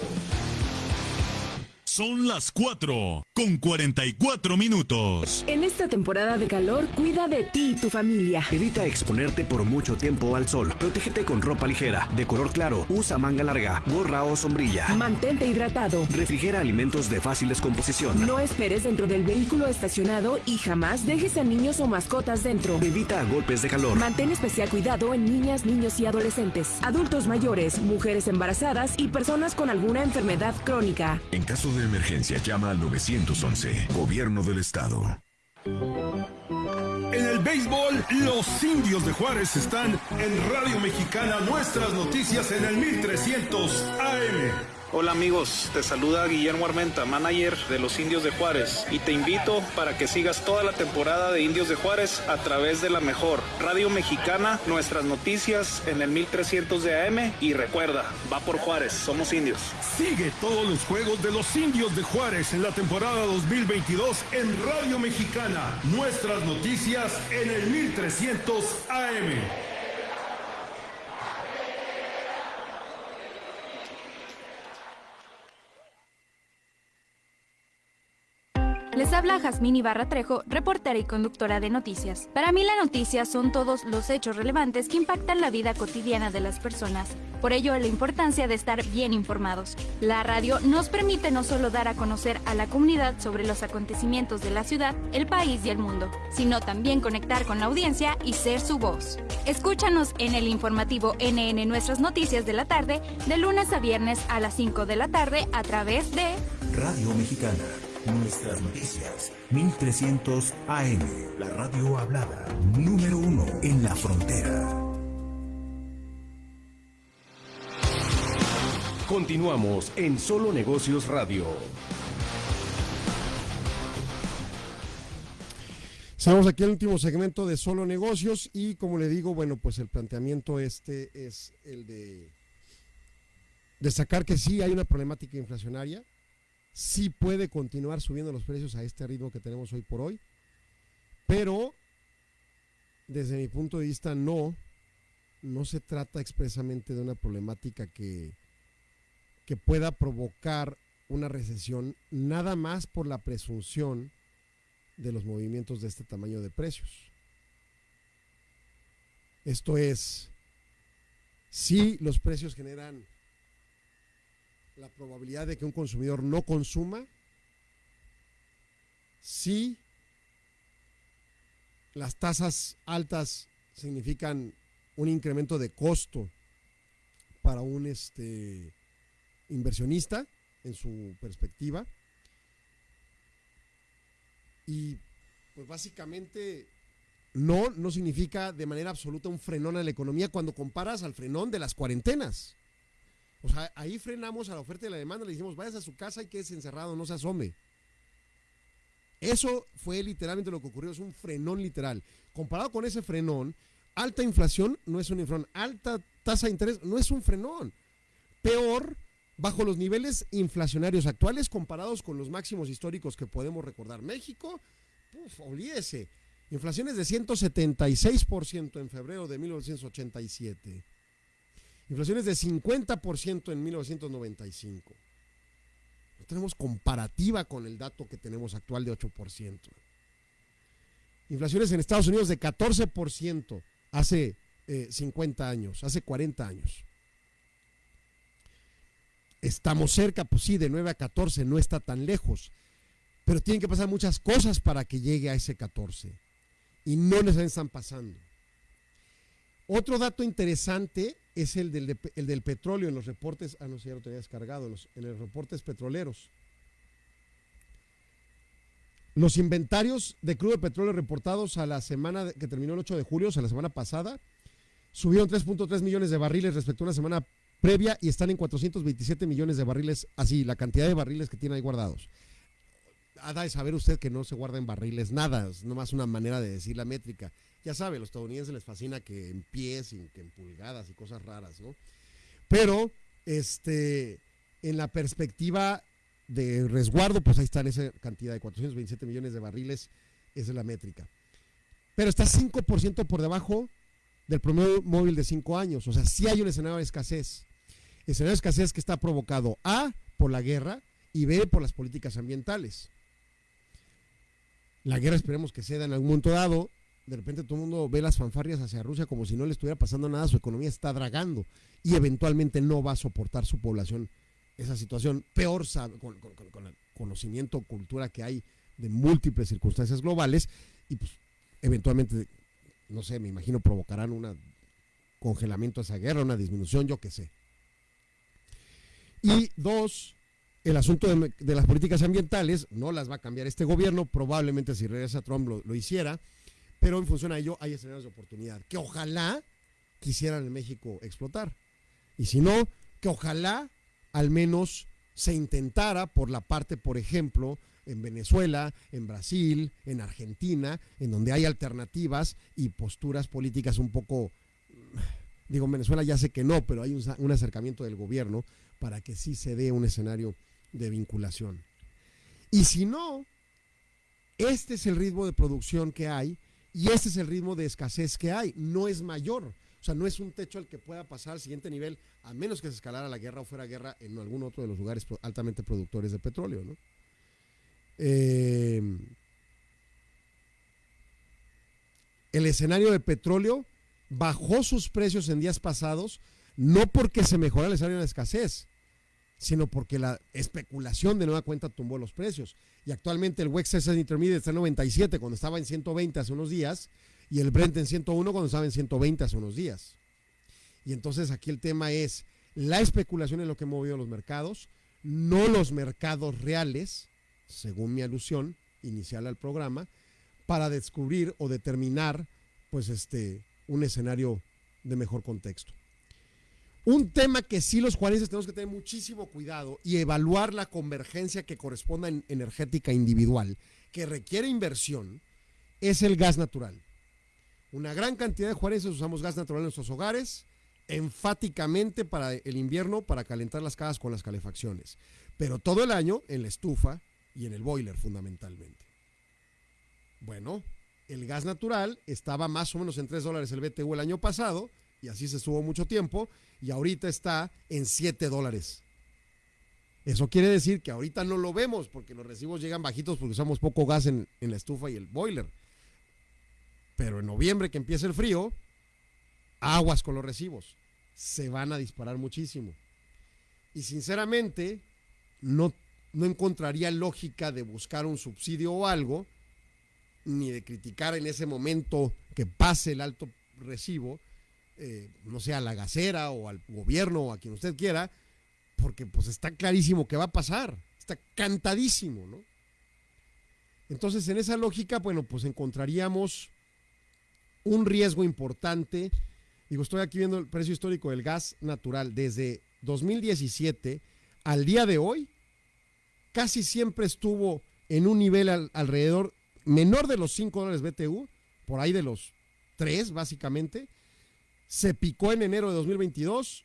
Son las 4 con 44 minutos. En esta temporada de calor, cuida de ti y tu familia. Evita exponerte por mucho tiempo al sol. Protégete con ropa ligera, de color claro. Usa manga larga, gorra o sombrilla. Mantente hidratado. Refrigera alimentos de fácil descomposición. No esperes dentro del vehículo estacionado y jamás dejes a niños o mascotas dentro. Evita golpes de calor. Mantén especial cuidado en niñas, niños y adolescentes, adultos mayores, mujeres embarazadas y personas con alguna enfermedad crónica. En caso de emergencia, llama al 911, Gobierno del Estado. En el béisbol, los indios de Juárez están en Radio Mexicana, nuestras noticias en el 1300 AM. Hola amigos, te saluda Guillermo Armenta, manager de los Indios de Juárez, y te invito para que sigas toda la temporada de Indios de Juárez a través de la mejor Radio Mexicana, nuestras noticias en el 1300 de AM y recuerda, va por Juárez, somos indios. Sigue todos los juegos de los Indios de Juárez en la temporada 2022 en Radio Mexicana, nuestras noticias en el 1300 AM. Les habla Jazmín Ibarra Trejo, reportera y conductora de noticias. Para mí la noticia son todos los hechos relevantes que impactan la vida cotidiana de las personas. Por ello, la importancia de estar bien informados. La radio nos permite no solo dar a conocer a la comunidad sobre los acontecimientos de la ciudad, el país y el mundo, sino también conectar con la audiencia y ser su voz. Escúchanos en el informativo NN Nuestras Noticias de la tarde, de lunes a viernes a las 5 de la tarde a través de Radio Mexicana Nuestras noticias, 1300 AM, la radio hablada, número uno en la frontera. Continuamos en Solo Negocios Radio. Estamos aquí en el último segmento de Solo Negocios y como le digo, bueno, pues el planteamiento este es el de destacar que sí hay una problemática inflacionaria, sí puede continuar subiendo los precios a este ritmo que tenemos hoy por hoy, pero desde mi punto de vista no, no se trata expresamente de una problemática que, que pueda provocar una recesión nada más por la presunción de los movimientos de este tamaño de precios. Esto es, si los precios generan la probabilidad de que un consumidor no consuma si las tasas altas significan un incremento de costo para un este inversionista en su perspectiva y pues básicamente no no significa de manera absoluta un frenón a la economía cuando comparas al frenón de las cuarentenas. O sea, ahí frenamos a la oferta y la demanda, le dijimos, vayas a su casa y quédese encerrado, no se asome. Eso fue literalmente lo que ocurrió, es un frenón literal. Comparado con ese frenón, alta inflación no es un frenón, alta tasa de interés no es un frenón. Peor, bajo los niveles inflacionarios actuales comparados con los máximos históricos que podemos recordar. México, uf, olvídese, inflaciones de 176% en febrero de 1987 Inflaciones de 50% en 1995. No tenemos comparativa con el dato que tenemos actual de 8%. Inflaciones en Estados Unidos de 14% hace 50 eh, años, hace 40 años. Estamos cerca, pues sí, de 9 a 14, no está tan lejos. Pero tienen que pasar muchas cosas para que llegue a ese 14. Y no les están pasando. Otro dato interesante es el del, petróleo en los reportes, ah, no sé, ya lo tenía descargado, en los reportes petroleros. Los inventarios de crudo de petróleo reportados a la semana que terminó el 8 de julio, o sea, la semana pasada, subieron 3.3 millones de barriles respecto a una semana previa y están en 427 millones de barriles, así, la cantidad de barriles que tiene ahí guardados. Ha de saber usted que no se guarda en barriles nada, es nomás una manera de decir la métrica ya sabe, a los estadounidenses les fascina que en pies y que en pulgadas y cosas raras, ¿no? Pero, este, en la perspectiva de resguardo, pues ahí está en esa cantidad de 427 millones de barriles, esa es la métrica. Pero está 5% por debajo del promedio móvil de 5 años, o sea, sí hay un escenario de escasez. Escenario de escasez que está provocado A, por la guerra, y B, por las políticas ambientales. La guerra esperemos que ceda en algún momento dado, de repente todo el mundo ve las fanfarrias hacia Rusia como si no le estuviera pasando nada, su economía está dragando y eventualmente no va a soportar su población esa situación. Peor con, con, el conocimiento, cultura que hay de múltiples circunstancias globales y pues eventualmente, no sé, me imagino provocarán un congelamiento de esa guerra, una disminución, yo qué sé. Y dos, el asunto de, las políticas ambientales no las va a cambiar este gobierno, probablemente si regresa Trump lo hiciera pero en función a ello hay escenarios de oportunidad que ojalá quisieran en México explotar. Y si no, que ojalá al menos se intentara por la parte, por ejemplo, en Venezuela, en Brasil, en Argentina, en donde hay alternativas y posturas políticas un poco, digo, en Venezuela ya sé que no, pero hay un, un acercamiento del gobierno para que sí se dé un escenario de vinculación. Y si no, este es el ritmo de producción que hay y este es el ritmo de escasez que hay, no es mayor. O sea, no es un techo al que pueda pasar al siguiente nivel, a menos que se escalara la guerra o fuera guerra en algún otro de los lugares altamente productores de petróleo. ¿no? Eh, el escenario de petróleo bajó sus precios en días pasados, no porque se mejorara el escenario de escasez, sino porque la especulación de nueva cuenta tumbó los precios. Y actualmente el West Texas Intermediate está en 97 cuando estaba en 120 hace unos días y el Brent en 101 cuando estaba en 120 hace unos días. Y entonces aquí el tema es la especulación en lo que ha movido los mercados, no los mercados reales, según mi alusión inicial al programa, para descubrir o determinar pues este un escenario de mejor contexto. Un tema que sí los juarenses tenemos que tener muchísimo cuidado y evaluar la convergencia que corresponda en energética individual, que requiere inversión, es el gas natural. Una gran cantidad de juarenses usamos gas natural en nuestros hogares, enfáticamente para el invierno, para calentar las casas con las calefacciones, pero todo el año en la estufa y en el boiler fundamentalmente. Bueno, el gas natural estaba más o menos en 3 dólares el BTU el año pasado, y así se estuvo mucho tiempo, y ahorita está en 7 dólares. Eso quiere decir que ahorita no lo vemos porque los recibos llegan bajitos porque usamos poco gas en, en la estufa y el boiler. Pero en noviembre que empieza el frío, aguas con los recibos. Se van a disparar muchísimo. Y sinceramente, no, no encontraría lógica de buscar un subsidio o algo, ni de criticar en ese momento que pase el alto recibo, eh, no sé, a la gasera o al gobierno o a quien usted quiera, porque pues está clarísimo que va a pasar, está cantadísimo, ¿no? Entonces, en esa lógica, bueno, pues encontraríamos un riesgo importante. Digo, estoy aquí viendo el precio histórico del gas natural desde 2017 al día de hoy, casi siempre estuvo en un nivel al, alrededor menor de los 5 dólares BTU, por ahí de los 3 básicamente, se picó en enero de 2022,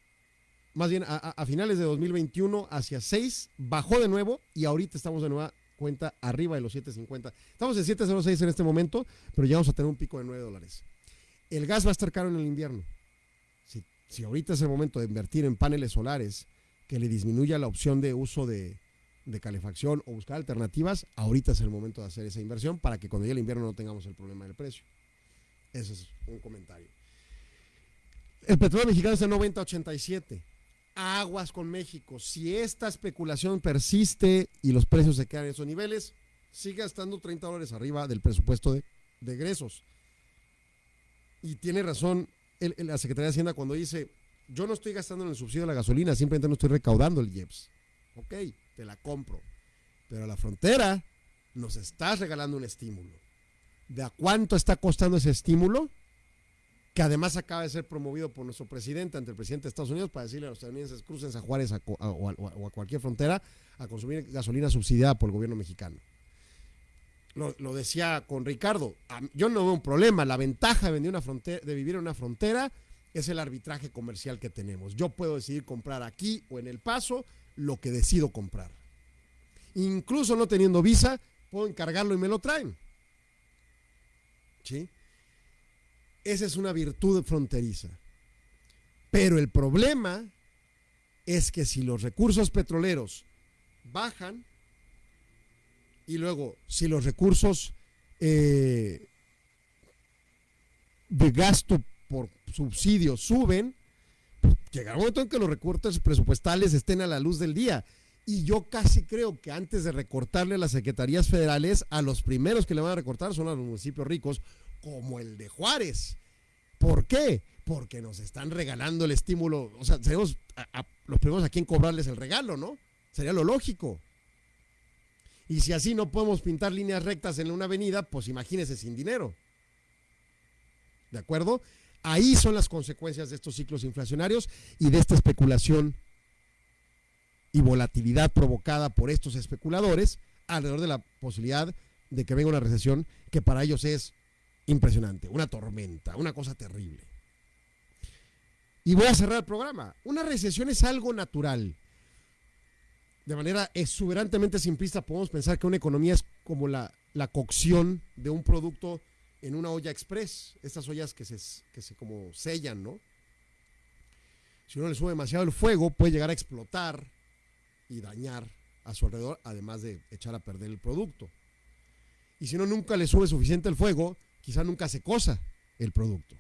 más bien a, finales de 2021 hacia 6, bajó de nuevo y ahorita estamos de nueva cuenta arriba de los 7.50. Estamos en 7.06 en este momento, pero ya vamos a tener un pico de 9 dólares. El gas va a estar caro en el invierno. Si, si ahorita es el momento de invertir en paneles solares que le disminuya la opción de uso de, de calefacción o buscar alternativas, ahorita es el momento de hacer esa inversión para que cuando llegue el invierno no tengamos el problema del precio. Ese es un comentario. El petróleo mexicano está en 90.87. Aguas con México. Si esta especulación persiste y los precios se quedan en esos niveles, sigue estando 30 dólares arriba del presupuesto de, de egresos. Y tiene razón la Secretaría de Hacienda cuando dice, yo no estoy gastando en el subsidio de la gasolina, simplemente no estoy recaudando el IEPS. Ok, te la compro. Pero a la frontera nos estás regalando un estímulo. ¿De a cuánto está costando ese estímulo? Que además acaba de ser promovido por nuestro presidente ante el presidente de Estados Unidos para decirle a los estadounidenses crucen a Juárez a, o, a, cualquier frontera a consumir gasolina subsidiada por el gobierno mexicano. Lo, decía con Ricardo, yo no veo un problema, la ventaja de, de vivir en una frontera es el arbitraje comercial que tenemos. Yo puedo decidir comprar aquí o en El Paso lo que decido comprar. Incluso no teniendo visa, puedo encargarlo y me lo traen. ¿Sí? Esa es una virtud fronteriza. Pero el problema es que si los recursos petroleros bajan y luego si los recursos eh, de gasto por subsidio suben, pues llegará un momento en que los recortes presupuestales estén a la luz del día. Y yo casi creo que antes de recortarle a las secretarías federales, a los primeros que le van a recortar son a los municipios ricos, como el de Juárez. ¿Por qué? Porque nos están regalando el estímulo. O sea, seremos los primeros a quien cobrarles el regalo, ¿no? Sería lo lógico. Y si así no podemos pintar líneas rectas en una avenida, pues imagínese sin dinero. ¿De acuerdo? Ahí son las consecuencias de estos ciclos inflacionarios y de esta especulación y volatilidad provocada por estos especuladores alrededor de la posibilidad de que venga una recesión que para ellos es impresionante, una tormenta, una cosa terrible. Y voy a cerrar el programa. Una recesión es algo natural. De manera exuberantemente simplista podemos pensar que una economía es como la, la cocción de un producto en una olla express, estas ollas que se, que se como sellan, ¿no? Si uno le sube demasiado el fuego, puede llegar a explotar y dañar a su alrededor, además de echar a perder el producto. Y si uno nunca le sube suficiente el fuego, quizá nunca se cosa el producto.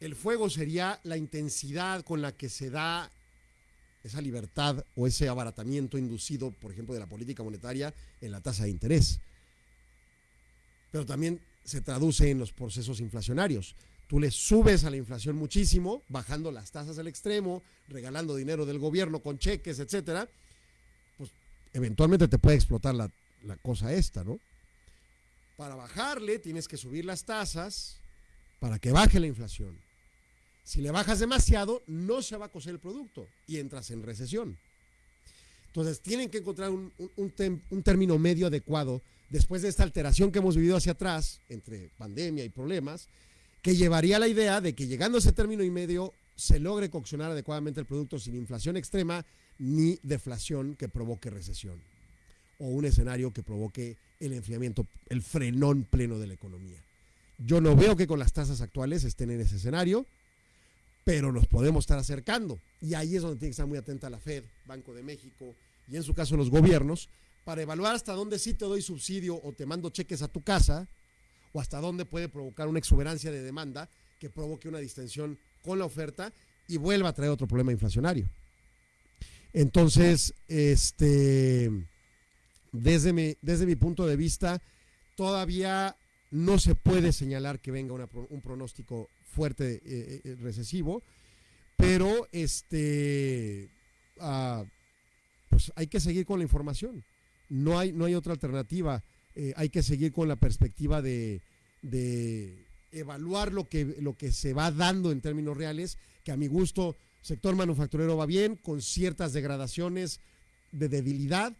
El fuego sería la intensidad con la que se da esa libertad o ese abaratamiento inducido, por ejemplo, de la política monetaria en la tasa de interés. Pero también se traduce en los procesos inflacionarios. Tú le subes a la inflación muchísimo, bajando las tasas al extremo, regalando dinero del gobierno con cheques, etcétera, pues eventualmente te puede explotar la, la cosa esta, ¿no? Para bajarle tienes que subir las tasas para que baje la inflación. Si le bajas demasiado, no se va a coser el producto y entras en recesión. Entonces, tienen que encontrar un, un, término medio adecuado después de esta alteración que hemos vivido hacia atrás, entre pandemia y problemas, que llevaría a la idea de que llegando a ese término y medio se logre coccionar adecuadamente el producto sin inflación extrema ni deflación que provoque recesión o un escenario que provoque el enfriamiento, el frenón pleno de la economía. Yo no veo que con las tasas actuales estén en ese escenario pero nos podemos estar acercando. Y ahí es donde tiene que estar muy atenta la Fed, Banco de México y en su caso los gobiernos, para evaluar hasta dónde sí te doy subsidio o te mando cheques a tu casa, o hasta dónde puede provocar una exuberancia de demanda que provoque una distensión con la oferta y vuelva a traer otro problema inflacionario. Entonces, este, desde mi, desde mi punto de vista, todavía no se puede señalar que venga un pronóstico fuerte eh, eh, recesivo, pero este, ah, pues hay que seguir con la información. No hay, no hay otra alternativa. Eh, hay que seguir con la perspectiva de, de, evaluar lo que, lo que se va dando en términos reales, que a mi gusto sector manufacturero va bien, con ciertas degradaciones de debilidad,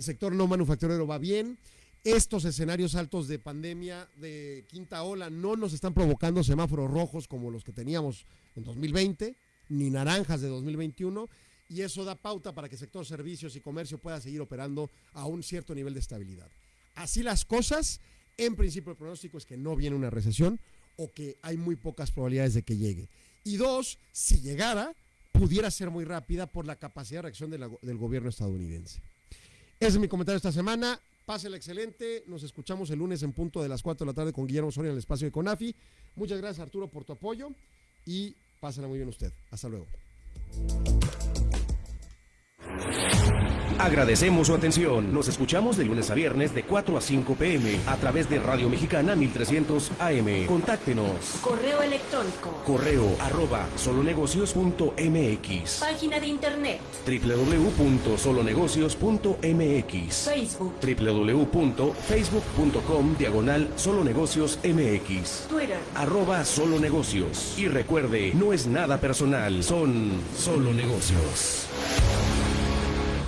sector no manufacturero va bien, estos escenarios altos de pandemia, de quinta ola, no nos están provocando semáforos rojos como los que teníamos en 2020, ni naranjas de 2021, y eso da pauta para que el sector servicios y comercio pueda seguir operando a un cierto nivel de estabilidad. Así las cosas, en principio el pronóstico es que no viene una recesión o que hay muy pocas probabilidades de que llegue. Y dos, si llegara, pudiera ser muy rápida por la capacidad de reacción del gobierno estadounidense. Ese es mi comentario esta semana. Pásela excelente. Nos escuchamos el lunes en punto de las 4 de la tarde con Guillermo Soria en el espacio de CONAFI. Muchas gracias, Arturo, por tu apoyo y pásela muy bien usted. Hasta luego. Agradecemos su atención. Nos escuchamos de lunes a viernes de 4 a 5 pm a través de Radio Mexicana 1300 AM. Contáctenos. Correo electrónico. Correo arroba solonegocios.mx. Página de internet. www.solonegocios.mx. Facebook. www.facebook.com diagonal solonegocios MX. Twitter. Arroba solonegocios. Y recuerde, no es nada personal, son solo negocios.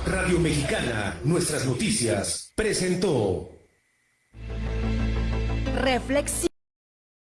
Radio Mexicana, nuestras noticias, presentó. Reflexión.